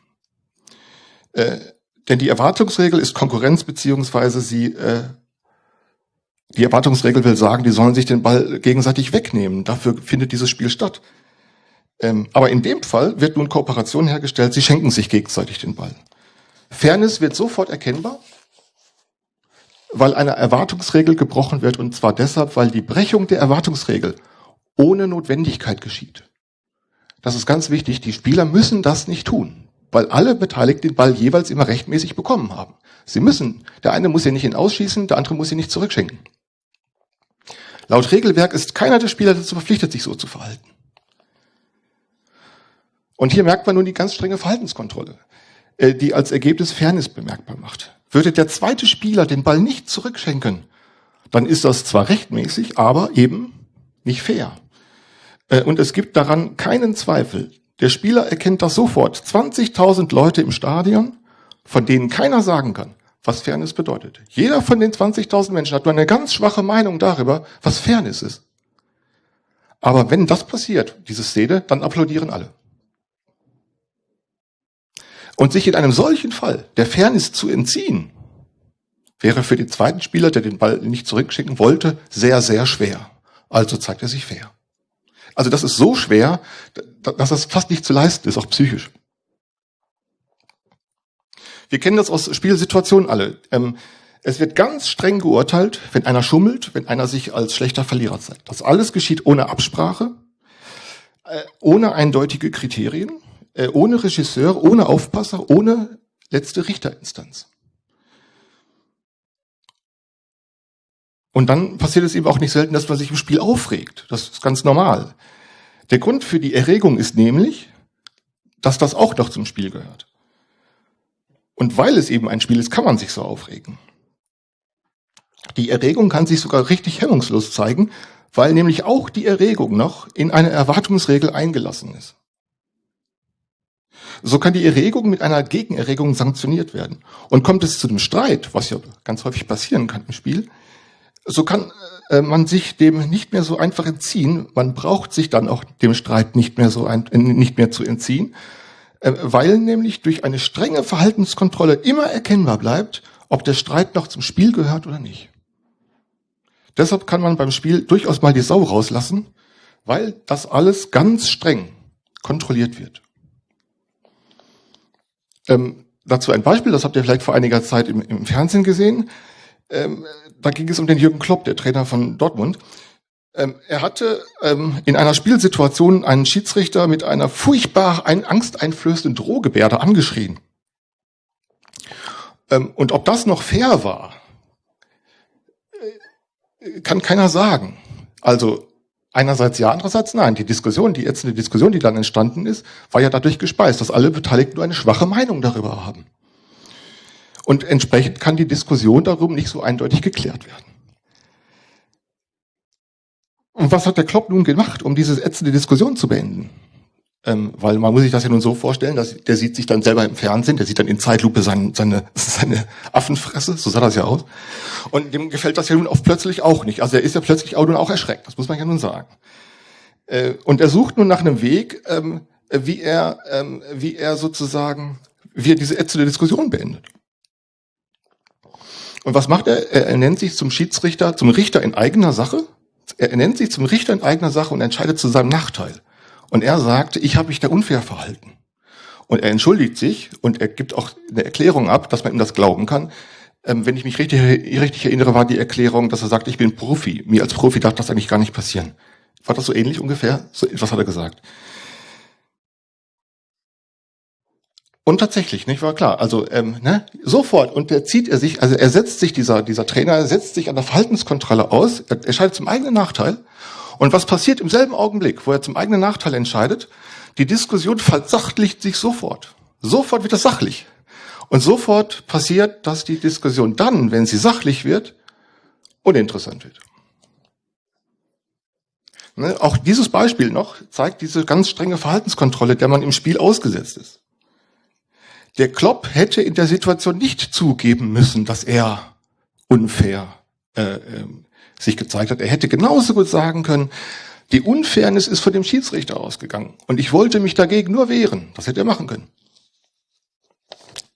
Äh, denn die Erwartungsregel ist Konkurrenz, beziehungsweise sie, äh, die Erwartungsregel will sagen, die sollen sich den Ball gegenseitig wegnehmen. Dafür findet dieses Spiel statt. Ähm, aber in dem Fall wird nun Kooperation hergestellt, sie schenken sich gegenseitig den Ball. Fairness wird sofort erkennbar, weil eine Erwartungsregel gebrochen wird und zwar deshalb, weil die Brechung der Erwartungsregel ohne Notwendigkeit geschieht. Das ist ganz wichtig. Die Spieler müssen das nicht tun, weil alle Beteiligten den Ball jeweils immer rechtmäßig bekommen haben. Sie müssen. Der eine muss ihn nicht ihn ausschießen, der andere muss ihn nicht zurückschenken. Laut Regelwerk ist keiner der Spieler dazu verpflichtet, sich so zu verhalten. Und hier merkt man nun die ganz strenge Verhaltenskontrolle. Äh, die als Ergebnis Fairness bemerkbar macht. Würde der zweite Spieler den Ball nicht zurückschenken, dann ist das zwar rechtmäßig, aber eben nicht fair. Äh, und es gibt daran keinen Zweifel. Der Spieler erkennt das sofort. 20.000 Leute im Stadion, von denen keiner sagen kann, was Fairness bedeutet. Jeder von den 20.000 Menschen hat nur eine ganz schwache Meinung darüber, was Fairness ist. Aber wenn das passiert, diese Szene, dann applaudieren alle. Und sich in einem solchen Fall der Fairness zu entziehen, wäre für den zweiten Spieler, der den Ball nicht zurückschicken wollte, sehr, sehr schwer. Also zeigt er sich fair. Also das ist so schwer, dass das fast nicht zu leisten ist, auch psychisch. Wir kennen das aus Spielsituationen alle. Ähm, es wird ganz streng geurteilt, wenn einer schummelt, wenn einer sich als schlechter Verlierer zeigt. Das alles geschieht ohne Absprache, äh, ohne eindeutige Kriterien, äh, ohne Regisseur, ohne Aufpasser, ohne letzte Richterinstanz. Und dann passiert es eben auch nicht selten, dass man sich im Spiel aufregt. Das ist ganz normal. Der Grund für die Erregung ist nämlich, dass das auch noch zum Spiel gehört. Und weil es eben ein Spiel ist, kann man sich so aufregen. Die Erregung kann sich sogar richtig hemmungslos zeigen, weil nämlich auch die Erregung noch in eine Erwartungsregel eingelassen ist. So kann die Erregung mit einer Gegenerregung sanktioniert werden. Und kommt es zu dem Streit, was ja ganz häufig passieren kann im Spiel, so kann äh, man sich dem nicht mehr so einfach entziehen. Man braucht sich dann auch dem Streit nicht mehr so ein, äh, nicht mehr zu entziehen, äh, weil nämlich durch eine strenge Verhaltenskontrolle immer erkennbar bleibt, ob der Streit noch zum Spiel gehört oder nicht. Deshalb kann man beim Spiel durchaus mal die Sau rauslassen, weil das alles ganz streng kontrolliert wird. Ähm, dazu ein Beispiel, das habt ihr vielleicht vor einiger Zeit im, im Fernsehen gesehen. Ähm, da ging es um den Jürgen Klopp, der Trainer von Dortmund. Ähm, er hatte ähm, in einer Spielsituation einen Schiedsrichter mit einer furchtbar ein, angsteinflößenden Drohgebärde angeschrien. Ähm, und ob das noch fair war, äh, kann keiner sagen. Also einerseits ja, andererseits nein. Die Diskussion, die eine Diskussion, die dann entstanden ist, war ja dadurch gespeist, dass alle Beteiligten nur eine schwache Meinung darüber haben. Und entsprechend kann die Diskussion darum nicht so eindeutig geklärt werden. Und was hat der Klopp nun gemacht, um diese ätzende Diskussion zu beenden? Ähm, weil man muss sich das ja nun so vorstellen, dass der sieht sich dann selber im Fernsehen, der sieht dann in Zeitlupe sein, seine, seine Affenfresse, so sah das ja aus. Und dem gefällt das ja nun auch plötzlich auch nicht. Also er ist ja plötzlich auch nun auch erschreckt, das muss man ja nun sagen. Äh, und er sucht nun nach einem Weg, ähm, wie er, ähm, wie er sozusagen, wie er diese ätzende Diskussion beendet. Und was macht er? Er nennt sich zum Schiedsrichter, zum Richter in eigener Sache er nennt sich zum Richter in eigener Sache und entscheidet zu seinem Nachteil. Und er sagt, ich habe mich da unfair verhalten. Und er entschuldigt sich und er gibt auch eine Erklärung ab, dass man ihm das glauben kann. Ähm, wenn ich mich richtig, richtig erinnere, war die Erklärung, dass er sagt, ich bin Profi. Mir als Profi darf das eigentlich gar nicht passieren. War das so ähnlich ungefähr? So etwas hat er gesagt. Und tatsächlich, nicht war klar. Also ähm, ne, sofort und der zieht er sich, also er setzt sich dieser dieser Trainer setzt sich an der Verhaltenskontrolle aus. Er entscheidet zum eigenen Nachteil. Und was passiert im selben Augenblick, wo er zum eigenen Nachteil entscheidet? Die Diskussion versachlicht sich sofort. Sofort wird das sachlich. Und sofort passiert, dass die Diskussion dann, wenn sie sachlich wird, uninteressant wird. Ne, auch dieses Beispiel noch zeigt diese ganz strenge Verhaltenskontrolle, der man im Spiel ausgesetzt ist. Der Klopp hätte in der Situation nicht zugeben müssen, dass er unfair äh, äh, sich gezeigt hat. Er hätte genauso gut sagen können, die Unfairness ist von dem Schiedsrichter ausgegangen und ich wollte mich dagegen nur wehren. Das hätte er machen können.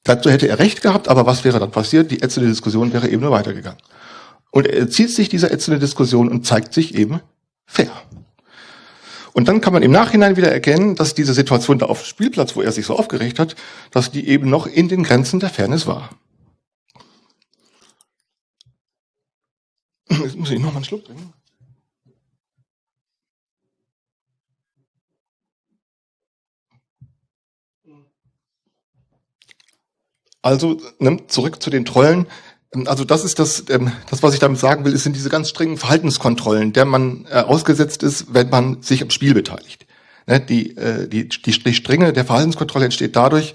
Dazu hätte er recht gehabt, aber was wäre dann passiert? Die ätzende Diskussion wäre eben nur weitergegangen. Und er zieht sich dieser ätzende Diskussion und zeigt sich eben fair. Und dann kann man im Nachhinein wieder erkennen, dass diese Situation da auf dem Spielplatz, wo er sich so aufgeregt hat, dass die eben noch in den Grenzen der Fairness war. Jetzt muss ich noch mal einen Schluck trinken. Also zurück zu den Trollen. Also das ist das, ähm, das, was ich damit sagen will, es sind diese ganz strengen Verhaltenskontrollen, der man äh, ausgesetzt ist, wenn man sich am Spiel beteiligt. Ne, die, äh, die, die, die Strenge der Verhaltenskontrolle entsteht dadurch,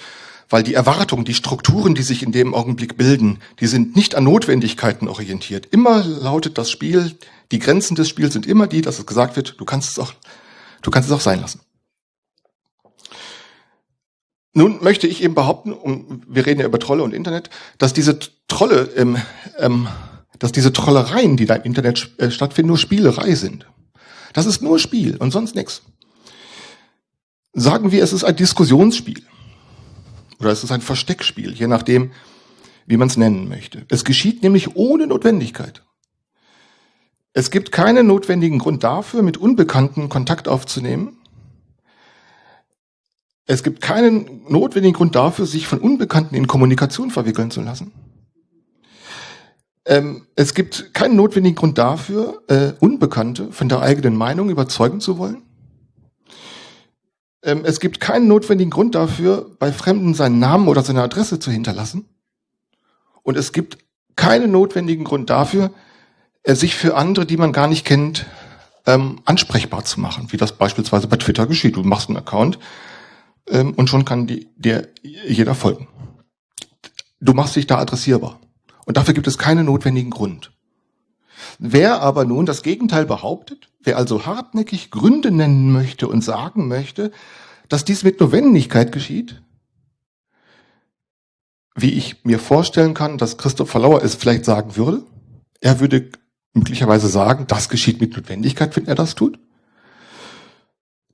weil die Erwartungen, die Strukturen, die sich in dem Augenblick bilden, die sind nicht an Notwendigkeiten orientiert. Immer lautet das Spiel, die Grenzen des Spiels sind immer die, dass es gesagt wird, du kannst es auch, du kannst es auch sein lassen. nun möchte ich eben behaupten, und wir reden ja über Trolle und Internet, dass diese Trolle, ähm, ähm, dass diese Trollereien, die da im Internet äh, stattfinden, nur Spielerei sind. Das ist nur Spiel und sonst nichts. Sagen wir, es ist ein Diskussionsspiel oder es ist ein Versteckspiel, je nachdem, wie man es nennen möchte. Es geschieht nämlich ohne Notwendigkeit. Es gibt keinen notwendigen Grund dafür, mit Unbekannten Kontakt aufzunehmen. Es gibt keinen notwendigen Grund dafür, sich von Unbekannten in Kommunikation verwickeln zu lassen. Ähm, es gibt keinen notwendigen Grund dafür, äh, Unbekannte von der eigenen Meinung überzeugen zu wollen. Ähm, es gibt keinen notwendigen Grund dafür, bei Fremden seinen Namen oder seine Adresse zu hinterlassen. Und es gibt keinen notwendigen Grund dafür, äh, sich für andere, die man gar nicht kennt, ähm, ansprechbar zu machen, wie das beispielsweise bei Twitter geschieht. Du machst einen Account ähm, und schon kann die, dir jeder folgen. Du machst dich da adressierbar. Und dafür gibt es keinen notwendigen Grund. Wer aber nun das Gegenteil behauptet, wer also hartnäckig Gründe nennen möchte und sagen möchte, dass dies mit Notwendigkeit geschieht, wie ich mir vorstellen kann, dass Christopher Lauer es vielleicht sagen würde, er würde möglicherweise sagen, das geschieht mit Notwendigkeit, wenn er das tut.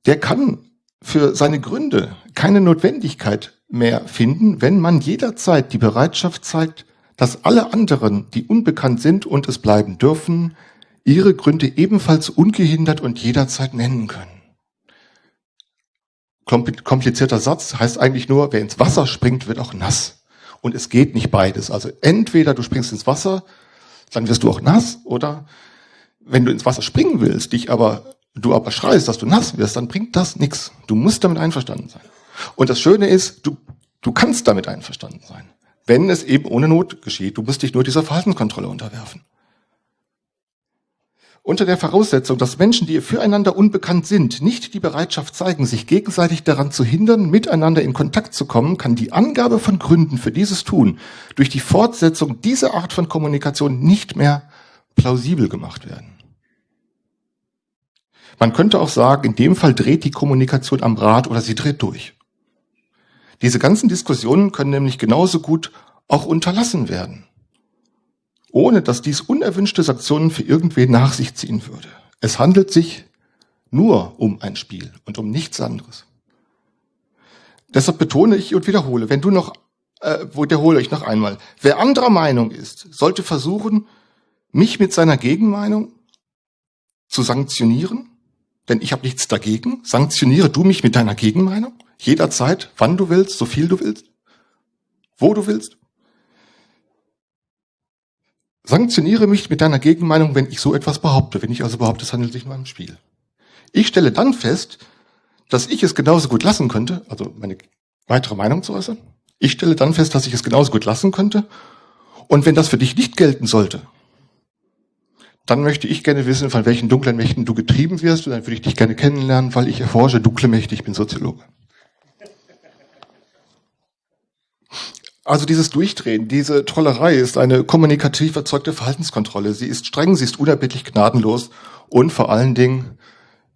Der kann für seine Gründe keine Notwendigkeit mehr finden, wenn man jederzeit die Bereitschaft zeigt, dass alle anderen, die unbekannt sind und es bleiben dürfen, ihre Gründe ebenfalls ungehindert und jederzeit nennen können. Komplizierter Satz heißt eigentlich nur, wer ins Wasser springt, wird auch nass. Und es geht nicht beides. Also entweder du springst ins Wasser, dann wirst du auch nass, oder wenn du ins Wasser springen willst, dich aber du aber schreist, dass du nass wirst, dann bringt das nichts. Du musst damit einverstanden sein. Und das Schöne ist, du, du kannst damit einverstanden sein, wenn es eben ohne Not geschieht. Du musst dich nur dieser Verhaltenskontrolle unterwerfen. Unter der Voraussetzung, dass Menschen, die füreinander unbekannt sind, nicht die Bereitschaft zeigen, sich gegenseitig daran zu hindern, miteinander in Kontakt zu kommen, kann die Angabe von Gründen für dieses Tun durch die Fortsetzung dieser Art von Kommunikation nicht mehr plausibel gemacht werden. Man könnte auch sagen, in dem Fall dreht die Kommunikation am Rad oder sie dreht durch. Diese ganzen Diskussionen können nämlich genauso gut auch unterlassen werden, ohne dass dies unerwünschte Sanktionen für irgendwen nach sich ziehen würde. Es handelt sich nur um ein Spiel und um nichts anderes. Deshalb betone ich und wiederhole, wenn du noch, äh, wiederhole ich noch einmal, wer anderer Meinung ist, sollte versuchen, mich mit seiner Gegenmeinung zu sanktionieren denn ich habe nichts dagegen. Sanktioniere du mich mit deiner Gegenmeinung, jederzeit, wann du willst, so viel du willst, wo du willst. Sanktioniere mich mit deiner Gegenmeinung, wenn ich so etwas behaupte, wenn ich also behaupte, es handelt sich nur um ein Spiel. Ich stelle dann fest, dass ich es genauso gut lassen könnte, also meine weitere Meinung zu äußern. Ich stelle dann fest, dass ich es genauso gut lassen könnte. Und wenn das für dich nicht gelten sollte, dann möchte ich gerne wissen, von welchen dunklen Mächten du getrieben wirst und dann würde ich dich gerne kennenlernen, weil ich erforsche dunkle Mächte, ich bin Soziologe. Also dieses Durchdrehen, diese Trollerei ist eine kommunikativ erzeugte Verhaltenskontrolle. Sie ist streng, sie ist unerbittlich gnadenlos und vor allen Dingen,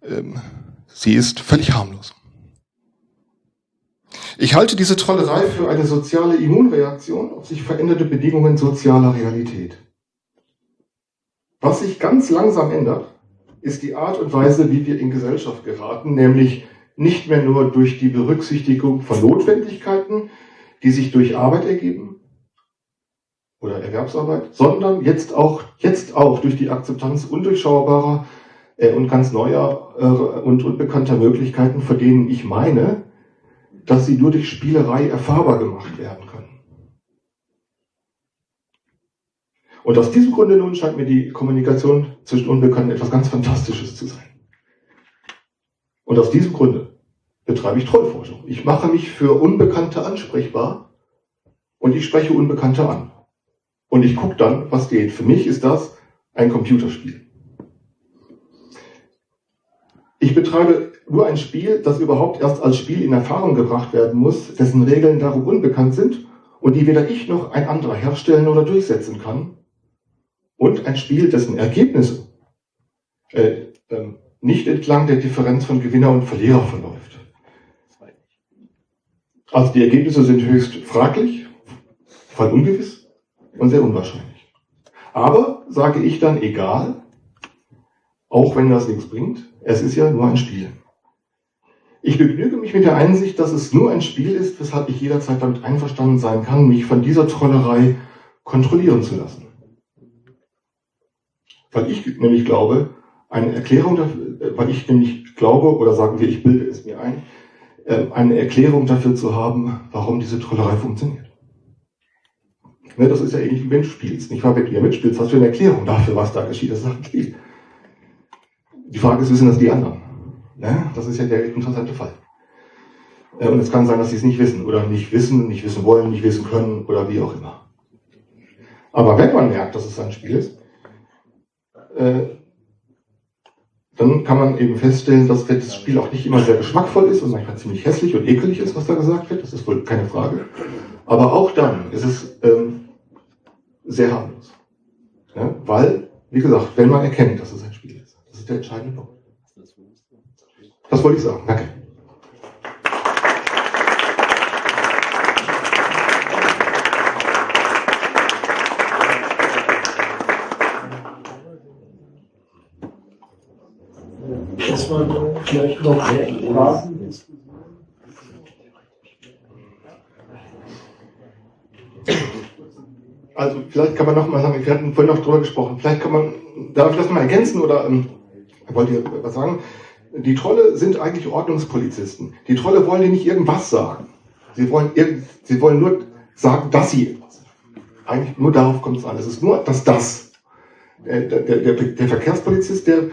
ähm, sie ist völlig harmlos. Ich halte diese Trollerei für eine soziale Immunreaktion auf sich veränderte Bedingungen sozialer Realität. Was sich ganz langsam ändert, ist die Art und Weise, wie wir in Gesellschaft geraten, nämlich nicht mehr nur durch die Berücksichtigung von Notwendigkeiten, die sich durch Arbeit ergeben oder Erwerbsarbeit, sondern jetzt auch, jetzt auch durch die Akzeptanz undurchschaubarer äh, und ganz neuer äh, und unbekannter Möglichkeiten, von denen ich meine, dass sie nur durch Spielerei erfahrbar gemacht werden können. Und aus diesem Grunde nun scheint mir die Kommunikation zwischen Unbekannten etwas ganz Fantastisches zu sein. Und aus diesem Grunde betreibe ich Trollforschung. Ich mache mich für Unbekannte ansprechbar und ich spreche Unbekannte an. Und ich gucke dann, was geht. Für mich ist das ein Computerspiel. Ich betreibe nur ein Spiel, das überhaupt erst als Spiel in Erfahrung gebracht werden muss, dessen Regeln darum unbekannt sind und die weder ich noch ein anderer herstellen oder durchsetzen kann, und ein Spiel, dessen Ergebnisse äh, äh, nicht entlang der Differenz von Gewinner und Verlierer verläuft. Also die Ergebnisse sind höchst fraglich, fall ungewiss und sehr unwahrscheinlich. Aber, sage ich dann, egal, auch wenn das nichts bringt, es ist ja nur ein Spiel. Ich begnüge mich mit der Einsicht, dass es nur ein Spiel ist, weshalb ich jederzeit damit einverstanden sein kann, mich von dieser Trollerei kontrollieren zu lassen. Weil ich nämlich glaube, eine Erklärung dafür, weil ich nämlich glaube, oder sagen wir, ich bilde es mir ein, äh, eine Erklärung dafür zu haben, warum diese Trollerei funktioniert. Ne, das ist ja ähnlich wie wenn du spielst. Nicht wahr? Wenn du ja mitspielst, hast du eine Erklärung dafür, was da geschieht. Das ist ein Spiel. Die Frage ist, wissen das die anderen? Ne? Das ist ja der interessante Fall. Äh, und es kann sein, dass sie es nicht wissen oder nicht wissen, nicht wissen wollen, nicht wissen können oder wie auch immer. Aber wenn man merkt, dass es ein Spiel ist, äh, dann kann man eben feststellen, dass das Spiel auch nicht immer sehr geschmackvoll ist und manchmal ziemlich hässlich und ekelig ist, was da gesagt wird. Das ist wohl keine Frage. Aber auch dann ist es ähm, sehr harmlos. Ja? Weil, wie gesagt, wenn man erkennt, dass es ein Spiel ist, das ist der entscheidende Punkt. Das wollte ich sagen. Danke. Man vielleicht noch Fragen Also vielleicht kann man noch mal sagen, wir hatten vorhin noch drüber gesprochen, vielleicht kann man, darf ich das mal ergänzen oder ähm, wollt ihr was sagen? Die Trolle sind eigentlich Ordnungspolizisten. Die Trolle wollen dir nicht irgendwas sagen. Sie wollen, sie wollen nur sagen, dass sie etwas. Eigentlich nur darauf kommt es an. Es ist nur das Das. Der, der, der, der Verkehrspolizist, der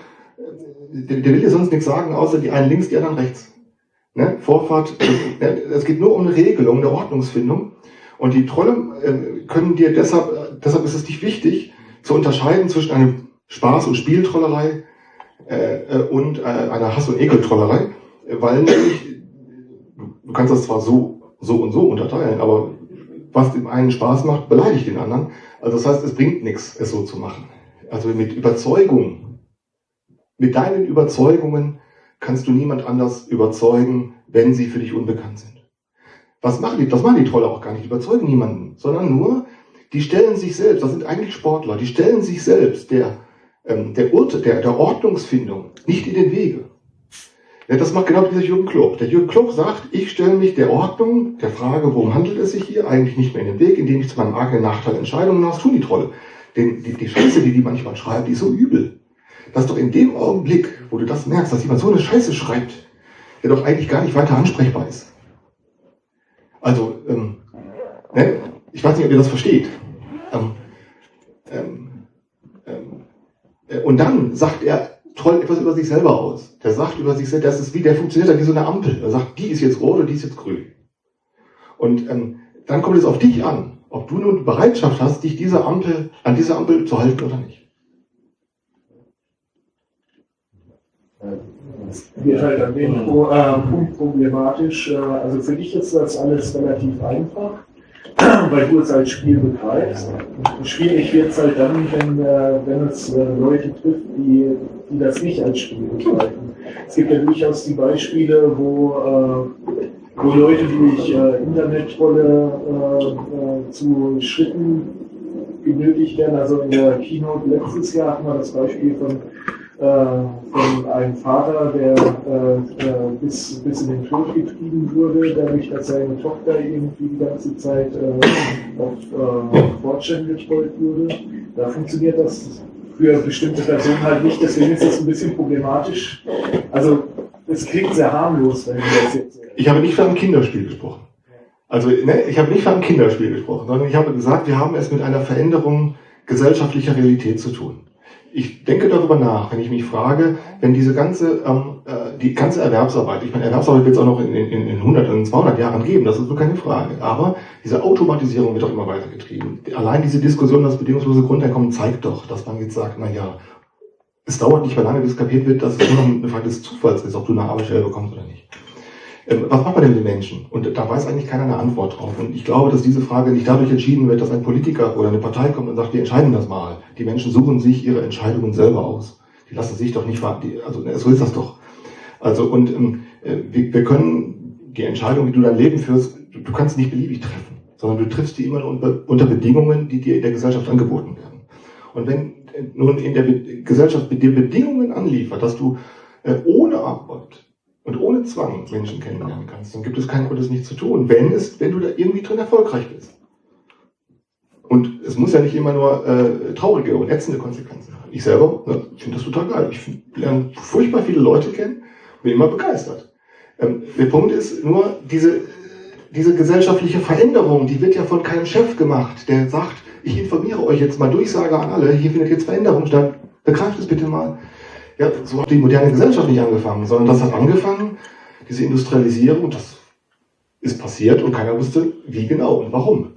der, der will dir sonst nichts sagen, außer die einen links, die anderen rechts. Ne? Vorfahrt, es geht nur um eine Regelung, eine Ordnungsfindung. Und die Trolle äh, können dir deshalb, deshalb ist es dich wichtig, zu unterscheiden zwischen einem Spaß- und Spieltrollerei äh, äh, und äh, einer Hass- und Ekeltrollerei, weil nämlich, du kannst das zwar so, so und so unterteilen, aber was dem einen Spaß macht, beleidigt den anderen. Also das heißt, es bringt nichts, es so zu machen. Also mit Überzeugung mit deinen Überzeugungen kannst du niemand anders überzeugen, wenn sie für dich unbekannt sind. Was machen die? Das machen die Trolle auch gar nicht. Die überzeugen niemanden, sondern nur, die stellen sich selbst, das sind eigentlich Sportler, die stellen sich selbst der, ähm, der, Urt, der, der Ordnungsfindung nicht in den Wege. Ja, das macht genau dieser Jürgen Klopp. Der Jürgen Klopp sagt, ich stelle mich der Ordnung, der Frage, worum handelt es sich hier, eigentlich nicht mehr in den Weg, indem ich zu meinem eigenen Nachteil Entscheidungen aus tun die Trolle. Denn die, die Scheiße, die die manchmal schreiben, die ist so übel dass doch in dem Augenblick, wo du das merkst, dass jemand so eine Scheiße schreibt, der doch eigentlich gar nicht weiter ansprechbar ist. Also, ähm, ne? ich weiß nicht, ob ihr das versteht. Ähm, ähm, ähm äh, und dann sagt er toll etwas über sich selber aus. Der sagt über sich selbst, das ist wie, der funktioniert wie so eine Ampel. Er sagt, die ist jetzt rot und die ist jetzt grün. Und ähm, dann kommt es auf dich an, ob du nun Bereitschaft hast, dich diese Ampel, an diese Ampel zu halten oder nicht. Wird halt an dem äh, Punkt problematisch. Äh, also für dich ist das alles relativ einfach, weil du es als Spiel begreifst. Schwierig wird es halt dann, wenn, äh, wenn es äh, Leute trifft, die, die das nicht als Spiel begreifen. Es gibt ja durchaus die Beispiele, wo, äh, wo Leute durch äh, Internetrolle zu Schritten genötigt werden. Also in der Keynote letztes Jahr hatten wir das Beispiel von äh, von einem Vater, der äh, äh, bis, bis in den Tod getrieben wurde, dadurch, dass seine Tochter irgendwie die ganze Zeit auf äh, getrollt wurde. Da funktioniert das für bestimmte Personen halt nicht, deswegen ist das ein bisschen problematisch. Also es klingt sehr harmlos, wenn du das jetzt. Ich habe nicht von einem Kinderspiel gesprochen. Also ne, ich habe nicht von einem Kinderspiel gesprochen, sondern ich habe gesagt, wir haben es mit einer Veränderung gesellschaftlicher Realität zu tun ich denke darüber nach, wenn ich mich frage, wenn diese ganze, ähm, äh, die ganze Erwerbsarbeit, ich meine, Erwerbsarbeit wird es auch noch in, in, in 100, in 200 Jahren geben, das ist nur keine Frage. Aber diese Automatisierung wird doch immer weiter getrieben. Allein diese Diskussion, das bedingungslose Grundeinkommen zeigt doch, dass man jetzt sagt, na ja, es dauert nicht mehr lange, bis kapiert wird, dass es nur noch eine Frage des Zufalls ist, ob du eine Arbeitsstelle bekommst oder nicht. Ähm, was macht man denn mit den Menschen? Und da weiß eigentlich keiner eine Antwort drauf. Und ich glaube, dass diese Frage nicht dadurch entschieden wird, dass ein Politiker oder eine Partei kommt und sagt, wir entscheiden das mal. Die Menschen suchen sich ihre Entscheidungen selber aus. Die lassen sich doch nicht, also ne, so ist das doch. Also und ähm, äh, wir, wir können die Entscheidung, wie du dein Leben führst, du kannst nicht beliebig treffen, sondern du triffst die immer unter Bedingungen, die dir in der Gesellschaft angeboten werden. Und wenn nun in der Gesellschaft dir Bedingungen anliefert, dass du äh, ohne Arbeit und ohne Zwang Menschen kennenlernen kannst, dann gibt es keinen Grund, das nicht zu tun, wenn, es, wenn du da irgendwie drin erfolgreich bist. Und es muss ja nicht immer nur äh, traurige und ätzende Konsequenzen haben. Ich selber ne, finde das total geil. Ich lerne furchtbar viele Leute kennen, bin immer begeistert. Ähm, der Punkt ist nur, diese, diese gesellschaftliche Veränderung, die wird ja von keinem Chef gemacht, der sagt, ich informiere euch jetzt mal, Durchsage an alle, hier findet jetzt Veränderung statt, begreift es bitte mal. Ja, so hat die moderne Gesellschaft nicht angefangen, sondern das hat angefangen, diese Industrialisierung, das ist passiert und keiner wusste, wie genau und warum.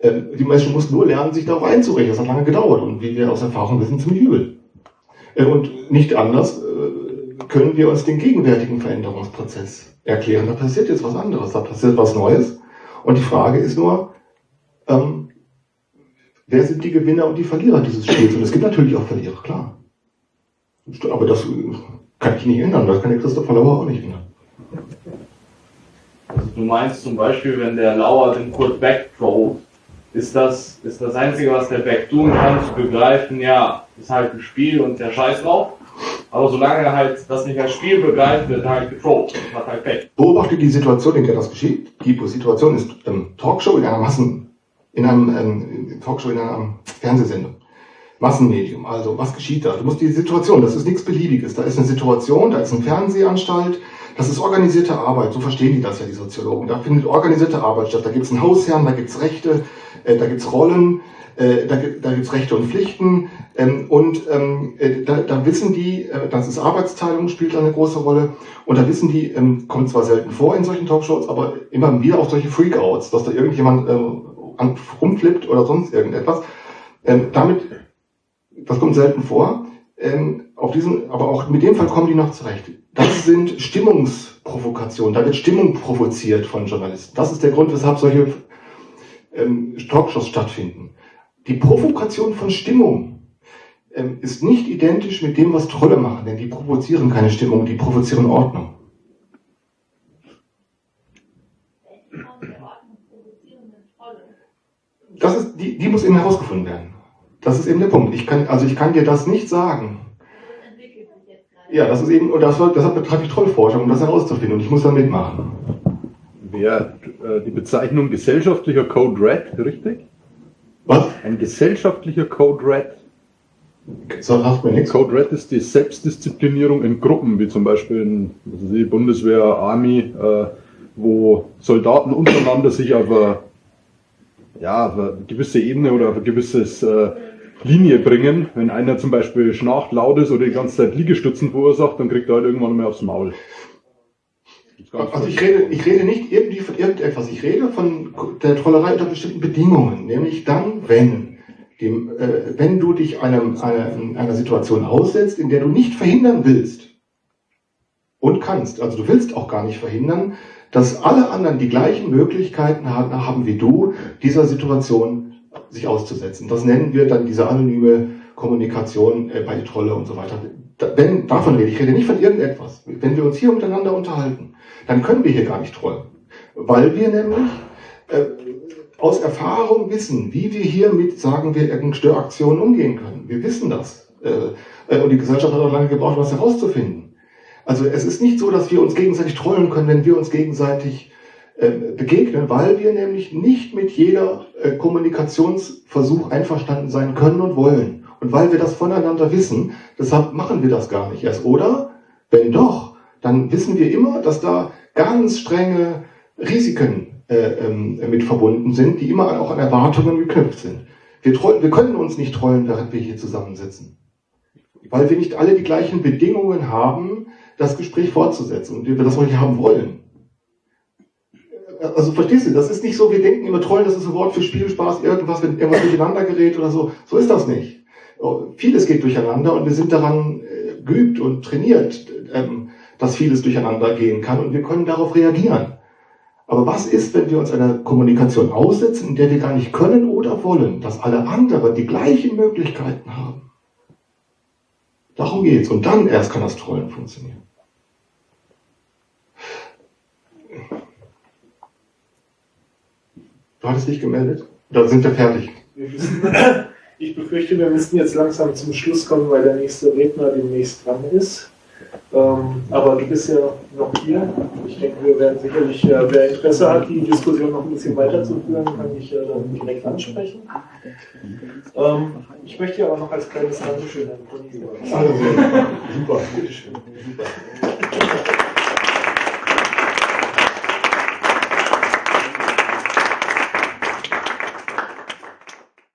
Ähm, die Menschen mussten nur lernen, sich darauf einzurichten. Das hat lange gedauert und wie wir aus Erfahrung wissen, ziemlich übel. Äh, und nicht anders äh, können wir uns den gegenwärtigen Veränderungsprozess erklären. Da passiert jetzt was anderes, da passiert was Neues. Und die Frage ist nur, ähm, wer sind die Gewinner und die Verlierer dieses Spiels? Und es gibt natürlich auch Verlierer, klar. Aber das kann ich nicht ändern, das kann der Christopher Lauer auch nicht ändern. Also du meinst zum Beispiel, wenn der Lauer den Kurt Beck throat, ist das, ist das Einzige, was der Beck tun kann, zu begreifen, ja, ist halt ein Spiel und der Scheiß drauf. Aber solange er halt das nicht als Spiel begreift, wird er halt getrollt hat halt Pech. Beobachte die Situation, in der das geschieht. Die Situation ist ähm, Talkshow in einer Massen, in einem ähm, Talkshow in einer Fernsehsendung. Massenmedium. Also, was geschieht da? Du musst die Situation, das ist nichts Beliebiges. Da ist eine Situation, da ist eine Fernsehanstalt, das ist organisierte Arbeit. So verstehen die das ja, die Soziologen. Da findet organisierte Arbeit statt. Da gibt es einen Hausherrn, da gibt es Rechte, äh, da gibt es Rollen, äh, da, da gibt es Rechte und Pflichten. Ähm, und ähm, äh, da, da wissen die, äh, das ist Arbeitsteilung, spielt da eine große Rolle. Und da wissen die, ähm, kommt zwar selten vor in solchen Talkshows, aber immer wieder auch solche Freakouts, dass da irgendjemand äh, rumflippt oder sonst irgendetwas. Ähm, damit, das kommt selten vor. Ähm, auf diesen, aber auch mit dem Fall kommen die noch zurecht. Das sind Stimmungsprovokationen. Da wird Stimmung provoziert von Journalisten. Das ist der Grund, weshalb solche ähm, Talkshows stattfinden. Die Provokation von Stimmung ähm, ist nicht identisch mit dem, was Trolle machen, denn die provozieren keine Stimmung, die provozieren Ordnung. Das ist, die, die muss eben herausgefunden werden. Das ist eben der Punkt. Ich kann, also ich kann dir das nicht sagen. Ja, das ist eben, und das, deshalb betreibe ich Trollforschung, um das herauszufinden. Und ich muss da mitmachen. Wäre äh, die Bezeichnung gesellschaftlicher Code Red richtig? Was? Ein gesellschaftlicher Code Red. So sagt mir nichts. Code Red ist die Selbstdisziplinierung in Gruppen, wie zum Beispiel in die Bundeswehr, Army, äh, wo Soldaten untereinander sich auf eine, ja, auf eine gewisse Ebene oder auf ein gewisses äh, Linie bringen. Wenn einer zum Beispiel schnarcht, laut ist oder die ganze Zeit Liegestützen verursacht, dann kriegt er halt irgendwann mal aufs Maul. Also ich rede, ich rede nicht irgendwie von irgendetwas, ich rede von der Trollerei unter bestimmten Bedingungen, nämlich dann, wenn, dem, äh, wenn du dich einem, einer, einer Situation aussetzt, in der du nicht verhindern willst und kannst, also du willst auch gar nicht verhindern, dass alle anderen die gleichen Möglichkeiten haben wie du, dieser Situation sich auszusetzen. Das nennen wir dann diese anonyme Kommunikation äh, bei Trolle und so weiter. wenn, davon rede ich, rede nicht von irgendetwas. Wenn wir uns hier miteinander unterhalten, dann können wir hier gar nicht trollen. Weil wir nämlich äh, aus Erfahrung wissen, wie wir hier mit, sagen wir, irgendeinen Störaktionen umgehen können. Wir wissen das. Äh, äh, und die Gesellschaft hat auch lange gebraucht, was herauszufinden. Also es ist nicht so, dass wir uns gegenseitig trollen können, wenn wir uns gegenseitig begegnen, weil wir nämlich nicht mit jeder äh, Kommunikationsversuch einverstanden sein können und wollen. Und weil wir das voneinander wissen, deshalb machen wir das gar nicht erst. Oder, wenn doch, dann wissen wir immer, dass da ganz strenge Risiken äh, ähm, mit verbunden sind, die immer auch an Erwartungen geknüpft sind. Wir, wir können uns nicht trollen, während wir hier zusammensitzen. Weil wir nicht alle die gleichen Bedingungen haben, das Gespräch fortzusetzen und wir das auch nicht haben wollen also verstehst du, das ist nicht so, wir denken immer Trollen, das ist ein Wort für Spielspaß, irgendwas, wenn irgendwas durcheinander gerät oder so. So ist das nicht. Oh, vieles geht durcheinander und wir sind daran äh, geübt und trainiert, ähm, dass vieles durcheinander gehen kann und wir können darauf reagieren. Aber was ist, wenn wir uns einer Kommunikation aussetzen, in der wir gar nicht können oder wollen, dass alle anderen die gleichen Möglichkeiten haben? Darum geht's. Und dann erst kann das Trollen funktionieren. Du hattest dich gemeldet? Da sind wir fertig. Wir müssen, ich befürchte, wir müssten jetzt langsam zum Schluss kommen, weil der nächste Redner demnächst dran ist. Ähm, aber du bist ja noch hier. Ich denke, wir werden sicherlich, äh, wer Interesse hat, die Diskussion noch ein bisschen weiterzuführen, kann ich äh, dann direkt ansprechen. Ähm, ich möchte ja auch noch als kleines Dankeschön an Conny Also, Super, bitteschön. Super.